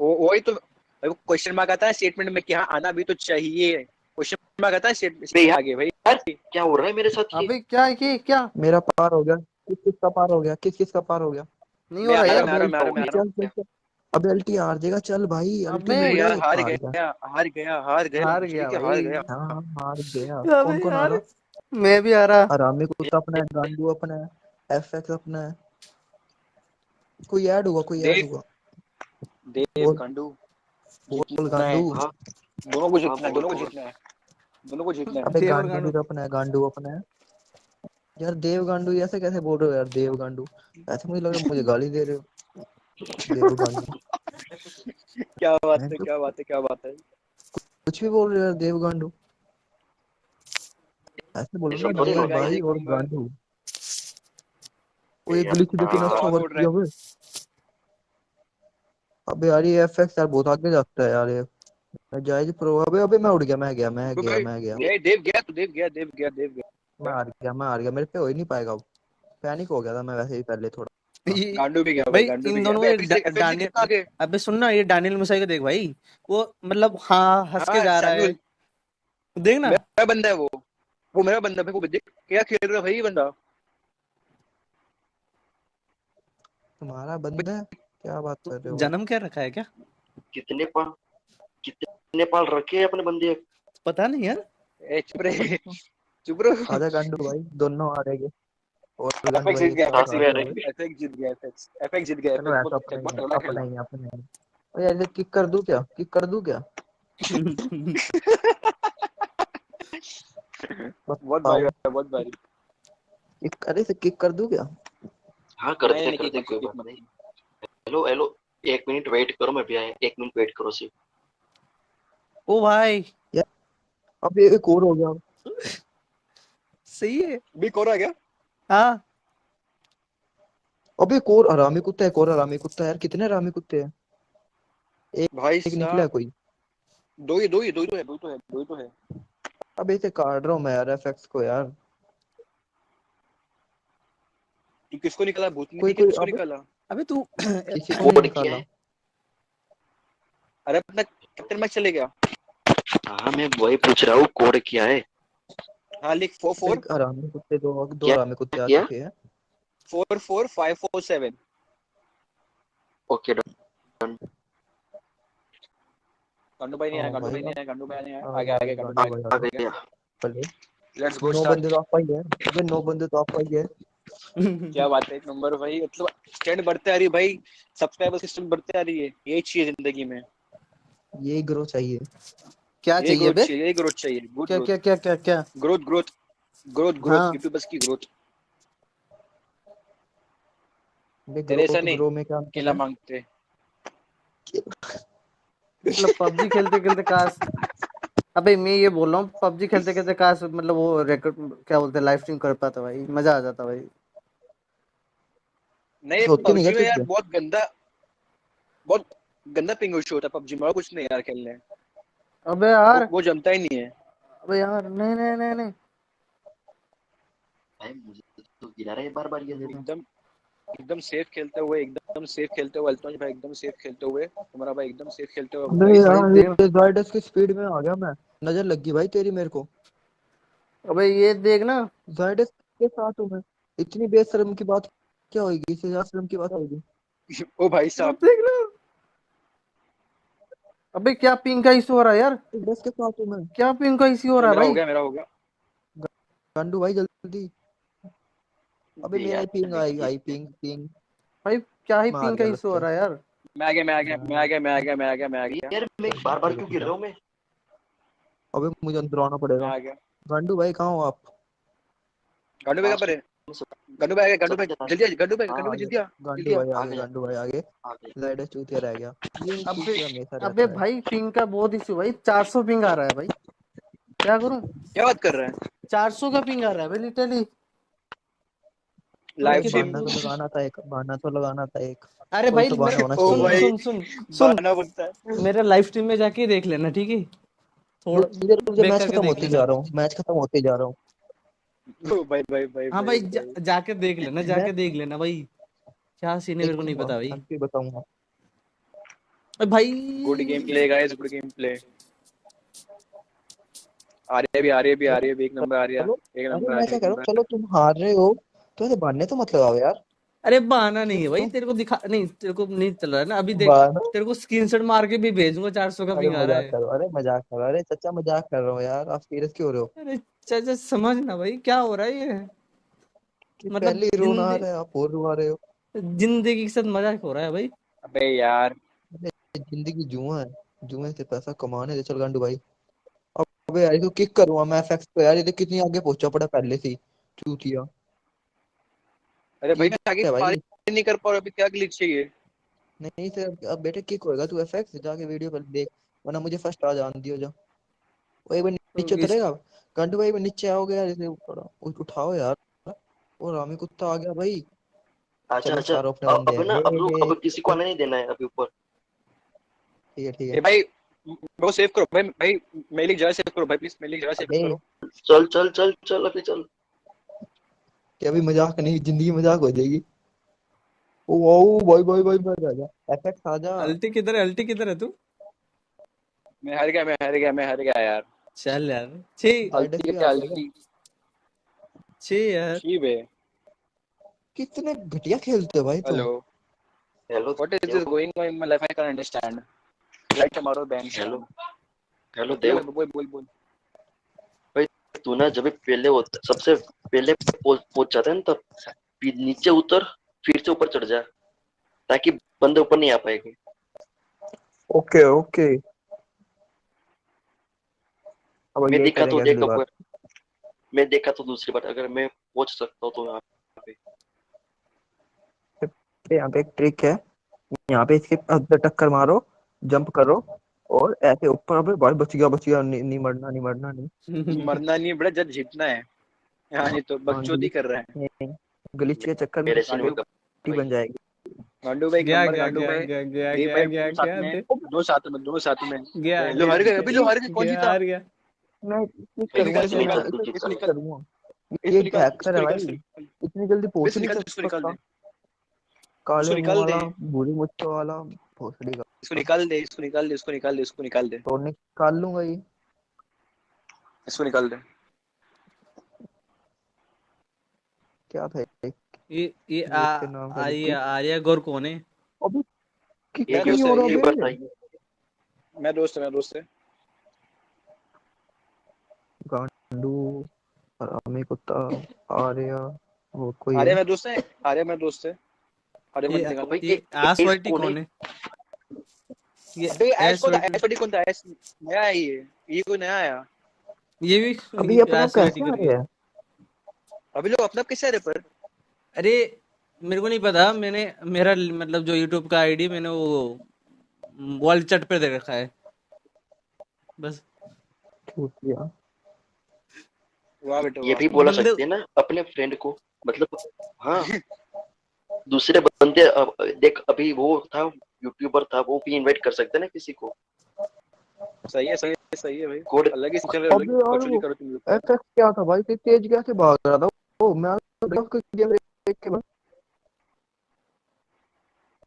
वो वही तो क्वेश्चन मार्क आता है स्टेटमेंट में कि हाँ आना भी तो चाहिए। क्वेश्चन मार्क आता है स्टेटमेंट यार- आगे भाई। यार क्या हो रहा है मेरे साथ ये? अबे क्या ये क्या? मेरा पार हो गया। किस किस का पार हो गया? किस किस का पार हो गया? नहीं हो मैं रहा आ यार मैं मैं मैं अबे अल्टी हार जाएगा चल भाई अबे यार हार हार गया हार गया हार गया हार गया हार गया। हाँ हाँ, हार गया। कौन कौन हारा? मैं भी आ रहा आरामी कुत्ता अपना है गांडू अपना है एफएक्स अपना। है कोई ऐड हुआ कोई ऐड हुआ? देव गांडू। बोल गांडू। हाँ। दोनों को हाँ जीतना है दोनों को जीतना है। दोनों को जीतना है। अबे गांडू गांडू। तो अपना है गांडू अपना। है यार देव गांडू ऐसे कैसे बोल रहे हो यार? देव गांडू। ऐसे मुझे लग रहा है मुझे गाली दे रहे हो। देव गांडू। क्या बात है तो क्या बात है क्या बात है। कुछ भी बोल रहे हो यार देव गांडू। ऐसे बोलो ऐसा ना देव भाई और गांडू। वो ये यार ग्लिच देखो ना हाँ अच्छा और वर्क किया है। अबे यार ये एफएक्स यार बहुत आगे जाता है यार ये। जायज़ प्रो अबे अबे मैं उड़ गया मैं गया मैं गया मैं गया। ए देव गया तू देव गया देव गया देव गया। मैं हार गया मैं हार गया मेरे पे हो ही नहीं पाएगा अब पैनिक हो गया था मैं वैसे ही पहले थोड़ा। ये- गांडू भी गया भाई भाई इन दोनों अबे में एफएक्स एफएक्स डानियल कितना आगे? अबे सुन ना ये डानियल मुसाई को देख भाई। वो मतलब हाँ हंस के हाँ जा रहा है। देख ना। मेरा बंदा है वो। वो मेरा बंदा है वो देख क्या खेल रहा है भाई बंदा? तुम्हारा बंदा है? क्या बात कर रहे हो? जन्म क्या रखा है क्या? कितने पाल कितने पाल रखे हैं अपने बंदे? पता नहीं यार। चुप रहे चुप रहो। आजा गांडू भाई दोनों आ रहे गांडू एफएक्स जीत गया एफएक्स जीत एफएक्स एफएक्स जीत एफएक्स ही बहुत तगड़ा अपना खेला। अपना ओए यार किक कर दूँ क्या? किक कर दूँ क्या? बहुत भारी बहुत भारी। किक अरे से किक कर दूँ क्या? करते नहीं, नहीं, करते कोई बात नहीं। हेलो हेलो एक मिनट वेट करो मैं भी आया एक मिनट वेट करो सिर्फ़। ओ भाई। अब एक और गया। सही है। भी कोरा हाँ। अब एक और हरामी कुत्ता है एक और हरामी कुत्ता है यार कितने हरामी कुत्ते हैं? एक भाई एक निकला है कोई? दो ही दो ही दो ही तो है दो ही तो है दो ही तो है। अब इसे काट रहा हूँ मैं यार एफएक्स को यार। तू किसको निकाला? भूतनी कोई- कोई किसको अब- निकाला? अबे तू किसी को निकाला। अरे अपना कैप्टन मैच चले गया। हाँ मैं वही पूछ रहा हूँ कोड क्या है? हाँ लिख फोर। फोर हरामी कुत्ते दो दो क्या? हरामी कुत्ते आ? चुके हैं four four five four seven. Okay done. गांडू भाई नहीं आया हाँ भाई, भाई नहीं आया गांडू भाई नहीं आया। हाँ, आगे आगे गांडू गांडू भाई, आ गया पहले लेट्स गो नौ स्टार्ट बंदे तो आप ही है। अबे नौ बंदे तो आप ही है। क्या बात है एक नंबर भाई। मतलब स्टैंड बढ़ते आ रही है भाई। सब्सक्राइबर सिस्टम बढ़ते आ रही है। यही चाहिए ज़िंदगी में। ये ग्रो चाहिए। क्या चाहिए बे? चाहिए ग्रोथ चाहिए क्या क्या क्या क्या क्या? Growth growth growth. Growth YouTubers की ग्रोथ तेरे ऐसा नहीं, केला मांगते। मतलब पबजी खेलते खेलते काश अबे मैं ये बोल रहा हूँ पबजी खेलते खेलते काश मतलब वो रिकॉर्ड क्या बोलते लाइव स्ट्रीम कर पाता भाई मज़ा आ जाता भाई। नहीं पबजी में यार बहुत गंदा बहुत गंदा पिंग होता पबजी में कुछ नहीं यार खेलने। अबे यार। वो, वो जमता ही नहीं है। अबे यार नहीं नहीं नहीं नहीं। भाई मुझे तो गिरा रहा है बार बार ये एकदम एकदम सेफ़ खेलते हुए एकदम सेफ़ खेलते हुए अल्तोज भाई एकदम सेफ़ खेलते हुए तुम्हारा भाई एकदम सेफ़ खेलते हुए। अबे यार ये जायडस की स्पीड में आ गया मैं। नज़र लग गई भाई तेरी मेरे को। अबे ये देख ना। जायडस के साथ हूँ मैं। इतनी बेशर्म की बात क्या होगी? इससे ज़्यादा शर्म की बात होगी। ओ भाई साहब। देख ना। अबे क्या पिंग का इशू हो रहा है यार? जायडस के साथ हूँ मैं। क्या पिंग का इशू हो रहा है मेरा हो गया मेरा हो गया। गांडू भाई जल्दी। अबे मेरा ही पिंग आएगी आई पिंग पिंग भाई क्या ही पिंग का इशू हो रहा है यार? मैं आ गया मैं आ गया मैं आ गया मैं आ गया मैं आ गया मैं आ गया। यार मैं बार बार क्यों गिर रहा हूँ मैं? अबे मुझे अंदर आना पड़ेगा। आ गया। गांडू भाई कहाँ हो आप? गंडू भाई कहाँ पर है? गंडू भाई आ गया गंडू भाई जल्दी आ गंडू भाई गंडू भाई जल्दी आ। गांडू भाई आ। आगे गया। भाई आगे। आ गए लाइट चूतिया रह गया। अबे अबे भाई पिंग का बहुत इशू भाई। 400 पिंग आ रहा है भाई। क्या करूँ? क्या बात कर रहा है? 400 का पिंग आ रहा है भाई लिटरली लाइव स्ट्रीम तो लगाना था एक बहाना तो लगाना था एक। अरे भाई तो सुन सुन सुन। सुन मेरे लाइव स्ट्रीम में जाके देख लेना ठीक है? थोड़ा मैच खत्म होते जा रहा हूँ मैच खत्म होते जा रहा हूँ। भाई भाई भाई हाँ भाई जा, जाके देख लेना जाके देख लेना भाई। क्या सीन है मेरे को नहीं पता भाई। बताऊँगा। अरे भाई। Good game play guys good game play आ रही है भी आ रही है भी आ रही है भी एक नंबर आ रही है एक नंबर आ मैं रही क्या है चलो तुम हार रहे हो तो ऐसे बहाने तो मत लगाओ यार। अरे बहाना नहीं है भाई तेरे को दिखा नहीं तेरे को नहीं चल रहा है ना अभी देख तेरे को स्क्रीनशॉट मार के भी भेजूँगा 400 का पिंग आ रहा मज़ाक है। अरे मज़ाक करो अरे चाचा मज़ाक कर रहा हूँ यार आप सीरियस क्यों हो रहे हो? अरे चाचा समझ ना भाई क्या हो रहा है ये? मतलब पहले रोना आ रहा है आप और रुआ रहे हो। ज़िंदगी के साथ मज़ाक हो रहा है भाई। अबे यार। ज़िंदगी जुआ है जुए से पैसा कमाने दे चल गांडू भाई। अबे यार इसको किक करूँगा मैं एफएक्स पे यार ये देख कितनी आगे पहुँचा पड़ा पहले से चूतिया। अरे भाई आगे भाई? पार नहीं कर पा रहा अभी क्या ग्लिच चाहिए नहीं सर अब बेटे किक होएगा तू एफएक्स जाके वीडियो पर देख वरना मुझे फ़र्स्ट आ जान दियो जा। ओए भाई नीचे उतरेगा? गांडू भाई नीचे आओगे यार इसे ऊपर उठाओ यार। और रामी कुत्ता आ गया भाई। अच्छा अच्छा। अब ना अब लोग अब किसी को आने नहीं देना है अभी ऊपर। ठीक है ठीक है। भाई मेरे को सेव करो। भाई भाई मेरे लिए जगह सेव करो भाई प्लीज़ मेरे लिए जगह सेव करो। चल चल चल चल अभी चल। कि अभी मज़ाक नहीं ज़िंदगी मज़ाक हो जाएगी। ओ वाओ भाई भाई भाई मर गया एफएक्स आ जा अल्टी किधर है अल्टी किधर है तू? मैं हार गया मैं हार गया मैं हार गया यार। चल यार। छी हल्दी क्या हल्दी छी यार। छी बे। कितने घटिया खेलते हो भाई तुम। Hello hello what is this going on in my life I can understand like tomorrow bank hello hello Dev बोल बोल बोल भाई तू ना जब पहले होता सबसे पहले पहुँच पहुँच जाता है ना तब नीचे उतर फिर से ऊपर चढ़ जा ताकि बंदे ऊपर नहीं आ पाएँगे ओके ओके अब मैं देखा तो देखा बार। मैं देखा तो दूसरी बार अगर मैं पहुँच सकता हूँ तो यहाँ यहाँ पे एक ट्रिक है। यहाँ पे इसके अंदर टक्कर मारो जंप करो और ऐसे ऊपर अबे भाई बच गया बच गया नहीं, नहीं मरना नहीं मरना नहीं मरना नहीं बड़ा जब जीतना है। यहाँ नहीं तो बकचोदी कर रहे हैं। नहीं, ग्लिच के चक्कर में पार्टी बन जाएगी। गांडू भाई गया गया गया गया गया गया गया साथ गया में दे- दो साथ में दोनों साथ में। गया लो हार गए अभी लो हार गए कौन गया जीता? हार गया। मैं क्लिक करूँगा निकाल। क्लिक करूँगा ये हैकर है भाई। इतनी जल्दी पहुँच नहीं सकता इसको निकाल दे। काले निकाल दे। वाला भूरी मुच्छों वाला भोसड़ी का इसको निकाल दे इसको निकाल दे इसको निकाल दे इसको निकाल दे तो निकाल लूँगा ये इसको निकाल दे क्या था ये? ये। आर्या गौर कौन है अबे किक ये यार, नहीं दोस्त हो रहा बताइए मैं दोस्त है मैं दोस्त है गांडू हरामी कुत्ता आर्या वो कोई आर्या है? मैं दोस्त है आर्या मैं दोस्त है। आर्या ये मत निकाल भाई ये एस वाइटी कौन है? है? ये अबे एस कौन था वाइटी कौन था? ऐश नया है ये। ये कोई नया आया? ये भी अभी अपना कैसे आ करके अभी लोग अपना कैसे आ पर? अरे मेरे को नहीं पता। मैंने मेरा मतलब जो यूट्यूब का आईडी मैंने वो वर्ल्ड चैट पे दे रखा है। बस। ये भी बोला बंदे- सकते हैं ना अपने फ्रेंड को मतलब हाँ। दूसरे बंदे देख अभी वो था यूट्यूबर था वो भी इनवाइट कर सकते ना किसी को। सही है सही है सही है भाई। कोड अलग ही चल रहा है यार बकचोदी करो तुम लोग। एफएक्स क्या था भाई? इतनी तेज कैसे भाग रहा था ओ मैं उसको गेम देख के बस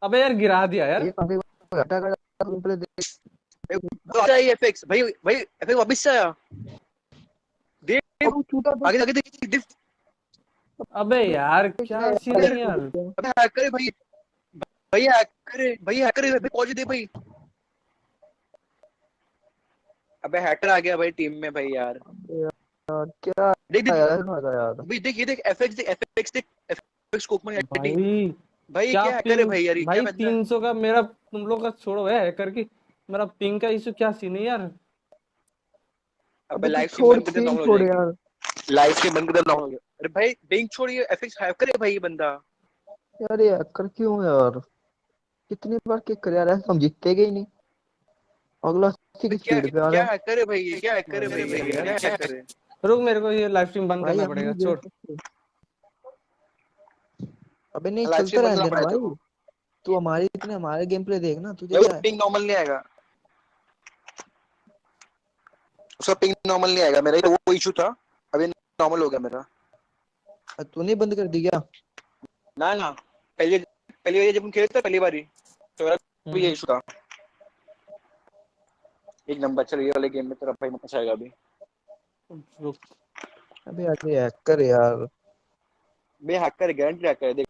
अबे यार गिरा दिया यार। ये काफ़ी अटैक आ तुम पहले देख ये एफएक्स भाई भाई एफएक्स वापस से आया। देख चूता आगे आगे देख देख अबे यार क्या सीन है यार? अबे हैकर है भाई। भाई हैकर है भाई हैकर है भाई पहुँच दे भाई। अबे हैकर आ गया भाई टीम में भाई यार। क्या देख देख। यार भाई देख ये देख एफएक्स देख एफएक्स देख एफएक्स को ओपन भाई क्या हैकर है भाई यार भाई बंदा है? तीन सौ का मेरा तुम लोग का छोड़ो है हैकर की। मेरा पिंग का इशू क्या सीन है यार? अबे तू लाइव स्ट्रीम बंद कर दे हो छोड़ यार। लाइव स्ट्रीम बंद कर दे नॉर्मल हो जाएगी अरे भाई बिंग छोड़ ये एफएक्स हैकर है भाई ये बंदा। यार ये हैकर क्यों यार? कितनी बार किक कर यार ऐसे हम जीतते गए ही नहीं। अगला की क्या स्पीड पे आ क्या रहा है। हैकर है भाई ये? क्या हैकर है भाई ये? क्या हैकर है? रुक मेरे को ये लाइव स्ट्रीम बंद करना पड़ेगा छोड़। अबे नहीं चलता रहने करना भाई तू। हमारे इतने हमारे गेम प्ले देखना तुझे क्या है? पिंग नॉर्मल नहीं आएगा। उसका पिंग नॉर्मल नहीं आएगा मेरा ही तो वो इशू था। अभी नॉर्मल हो गया मेरा। तूने बंद कर दी क्या? ना ना। पहले पहली बार जब हम खेले थे पहली बारी तो मेरा भी ये हम्म, इशू था। एक नंबर चल ये वाले गेम में तेरा भाई मचा आएगा अभी। रुक अबे यार ये हैकर यार। मैं हैकर गारंटी हैकर है देख।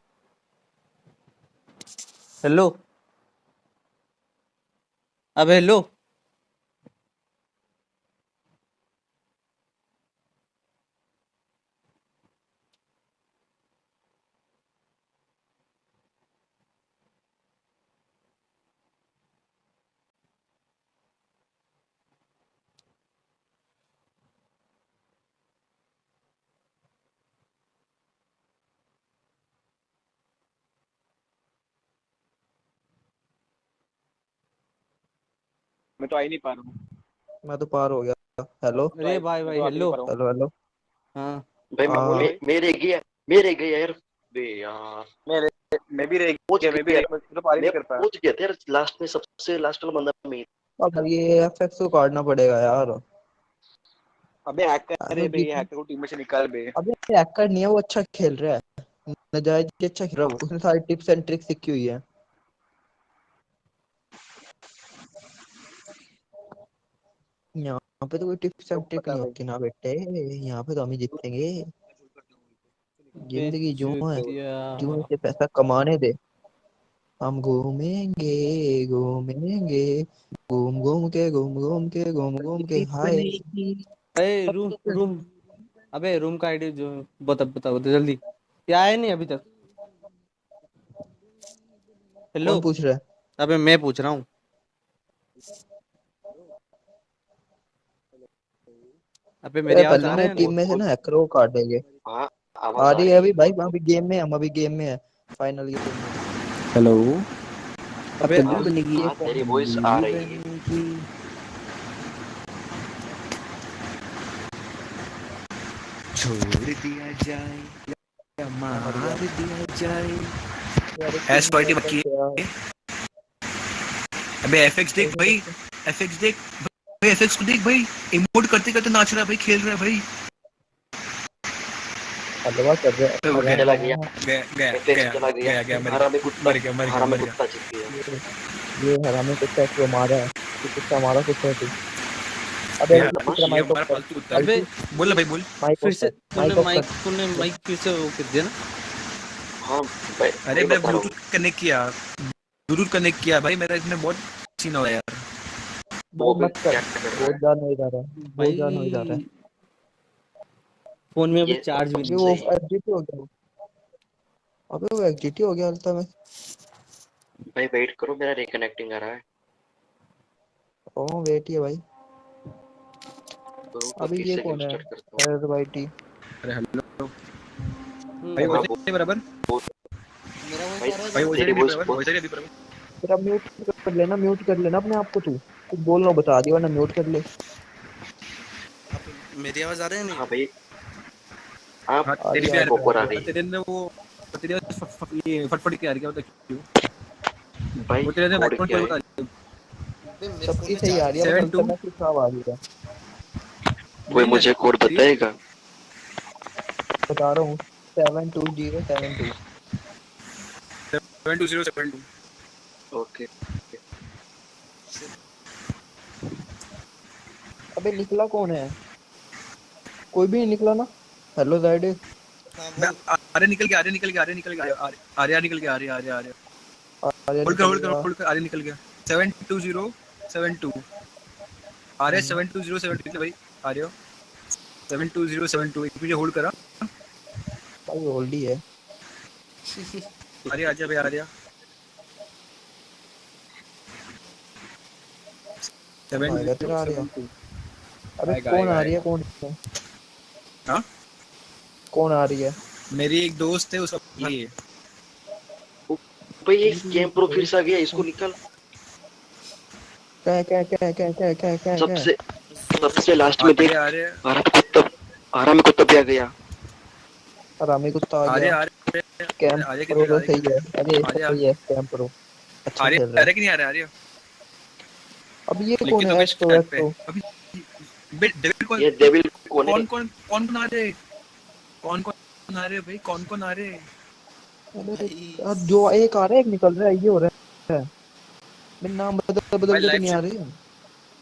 हेलो अब हेलो तो आ ही नहीं पा रहा हूँ। मैं तो पार हो गया। हेलो अरे भाई भाई हेलो हेलो हेलो हाँ। भाई। मे, मेरे गया मेरे गया यार। बे यार मैं मैं भी रह गया मैं भी तो पार ही नहीं कर पाया पहुँच गया था यार लास्ट में सबसे लास्ट वाला बंदा मैं। अब ये एफएक्स को काटना पड़ेगा यार। अबे हैकर अरे है बे हैकर को टीम में से निकाल बे अबे हैकर नहीं है वो अच्छा खेल रहा है। नजायज अच्छा खेल रहा है उसने सारी टिप्स एंड ट्रिक्स सीखी हुई है। यहाँ पे तो कोई टिप्स एंड ट्रिक नहीं होती ना बेटे यहाँ पे तो हम ही जीतेंगे। ज़िंदगी जो है। जो से पैसा कमाने दे। हम घूमेंगे घूमेंगे घूम घूम के घूम घूम के घूम घूम के हाय। अरे रूम रूम। अबे रूम का आईडी जो बता बता बता जल्दी। क्या है नहीं अभी तक? हेलो पूछ रहा है? अबे मैं पूछ रहा हूँ। अबे मेरी पहले आ रही है? टीम में से ना हैकर को काट देंगे। हाँ आ रही है अभी भाई अभी गेम में हम अभी गेम में है। फाइनल गेम में। हेलो अबे बनेगी ये हाँ तेरी वॉइस आ रही है। छोड़ दिया जाए या मार दिया जाए। एस क्वालिटी यार, बकी अबे एफएक्स देख भाई एफएक्स देख। भाई एफएक्स को देख भाई इमोट करते करते नाच रहा है भाई खेल रहा है भाई। हलवा कर रहा है। तो गया। गया गया गया गया। गया मर गया मर गया मर ये हरामी कुत्ता क्यों मारा है। कुत्ता मारा कुत्ता है। अबे। अबे बोल भाई बोल। माइक फिर से तूने माइक तूने माइक फिर से वो कर दिया ना? हाँ भाई अरे मैं ब्लूटूथ कनेक्ट किया। ब्लूटूथ कनेक्ट किया। भाई मेरा इसमें बहुत सीन हो रहा है यार। वो मत कर। क्या कर रहा बहुत है। हो जा रहा है बहुत ज़्यादा हो जा रहा है। फ़ोन में अभी चार्ज भी नहीं वो। एग्जिट हो गया। अबे वो एग्जिट हो गया अल्ता में। भाई वेट करो मेरा रिकनेक्टिंग आ रहा है। ओ वेट ही है भाई। तो अभी ये कौन है? अरे भाई टी अरे हेलो हम्म, भाई बराबर? मेरा वॉइस भाई voice बराबर? बराबर? तेरा म्यूट कर लेना म्यूट कर लेना अपने आप को तू। कुछ बोलना बता दिया वरना म्यूट कर ले। मेरी आवाज़ आ रही है नहीं? हाँ भाई। आप हाँ तेरी रही भी है, आ रही। है तेरे अंदर वो तेरे फट- ये फटफट के आ रही है बता क्यों? भाई वो तेरे कोड बैकग्राउंड पे बता है। सबकी सही आ रही है Seven बस में कुछ खराब आ रही है। कोई मुझे कोड बताएगा? बता रहा हूँ seven two zero seven two seven two zero seven two okay अबे निकला कौन है? कोई भी नहीं निकला ना? हेलो जाइड अरे निकल गया अरे निकल गया अरे निकल गया अरे अरे निकल गया अरे अरे अरे आर्या होल्ड कर होल्ड कर होल्ड कर अरे निकल गया। Seven two zero seven two अरे seven two zero seven two भाई आ रहे हो seven two zero seven two मुझे होल्ड करा। भाई ओल्ड ही है। आर्या आजा भाई आएगा तेरा आर्या। अबे कौन आ रही है कौन हाँ? कौन आ रही है? मेरी एक दोस्त है उसका है भाई ये गेम प्रो फिर से आ गया इसको निकल। क्या क्या क्या क्या क्या क्या क्या सबसे सबसे लास्ट में देख आराम कुत्ता आराम कुत्ता भी आ गया। रामी कुत्ता आ गया। आर्या कैंप आर्या प्रो तो सही है। अरे। सही है कैंप प्रो अच्छा खेल रहा है। कि नहीं आ रहा आर्या तो अब ये कौन तो है मैं तो? अभी बे डेविड कौन ये डेविल कौन कौन कौन कौन कौन आ रहे? कौन कौन आ रहे भाई? कौन कौन आ रहे? अबे अब जो एक आ रहा है एक निकल रहा है ये हो रहा है। मेरे नाम बदल बदल के तो नहीं आ रही। है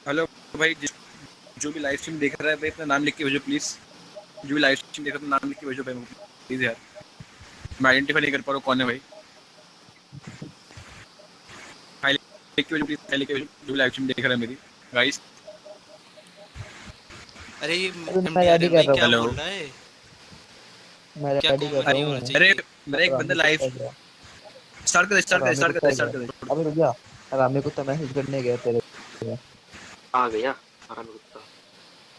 हेलो भाई जो भी लाइव स्ट्रीम देख रहा है भाई अपना नाम लिख के भेजो प्लीज़ जो भी लाइव स्ट्रीम देख रहा है अपना नाम लिख के भेजो भाई प्लीज़ यार। मैं आइडेंटिफाई नहीं कर पा रहा कौन है भाई। फ़ाइल लिख के भेजो प्लीज़ फ़ाइल लिख के भेजो। जो भी लाइव स्ट्रीम देख रहा है मेरी। गाइस अरे ये मैं रहा क्या बोल रहा है? मैं क्या रेडी कर रहा हूँ। चाहिए अरे मेरा एक बंदा लाइव स्टार्ट कर स्टार्ट कर स्टार्ट कर स्टार्ट कर। अबे रुक जा। रामी कुत्ता मैसेज करने गया तेरे आ गया आराम कुत्ता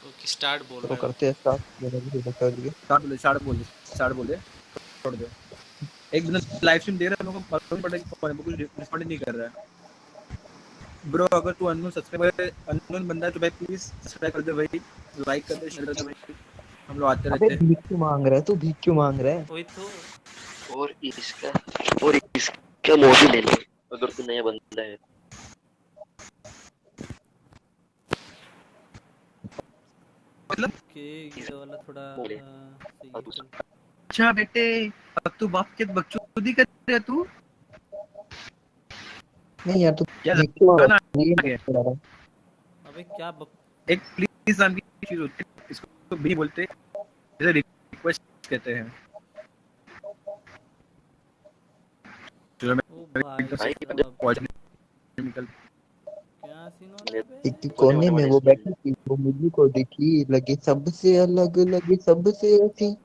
ओके स्टार्ट बोल तो रहा है। करते हैं स्टार्ट मैंने भी बता दिया। स्टार्ट बोले स्टार्ट बोले स्टार्ट बोले। छोड़ दो। एक बंदा लाइव स्ट्रीम दे रहा है मेरे को मालूम पड़ा कि है, वो कुछ रिस्पॉन्ड नहीं कर रहा है। ब्रो अगर तू अननोन सब्सक्राइबर अननोन बंदा है तो भाई प्लीज़ सब्सक्राइब कर दे भाई। लाइक कर दे शेयर कर दे भाई। हम लोग आते रहते हैं। भीख क्यों मांग रहा है? तू भीख क्यों मांग रहा है? वही तो। और इसका और इसका मोदी ले ले अगर तू नया बंदा है। मतलब? ओके ये वाला थोड़ा चल। अच्छा बेटे अब तू बाप के बकचोदी कर रहा है तू? नहीं यार तू क्या भीख क्यों मांग गाना रहा है? अबे क्या बक... एक प्लीज़ नाम की चीज़ होती है इसको भी बोलते हैं जैसे रिक्वेस्ट कहते हैं। चलो मैं? एक कोने में वो बैठी थी वो मुझे को दिखी लगी सबसे अलग लगी सबसे अच्छी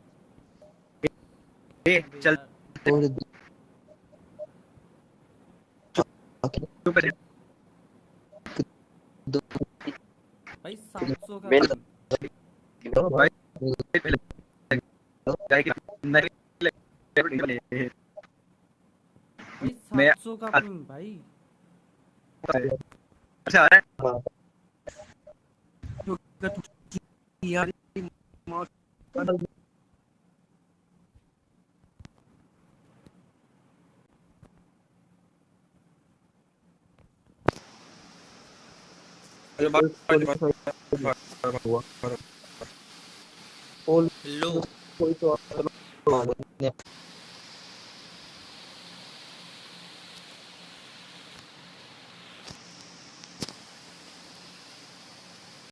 ए चल। और तू पहले भाई 700 का मैंने- भाई पहले जाए कि नहीं ले भाई मैं- 700 का भाई अच्छा है। तो तू यार मौत अरे बात पोल लो कोई तो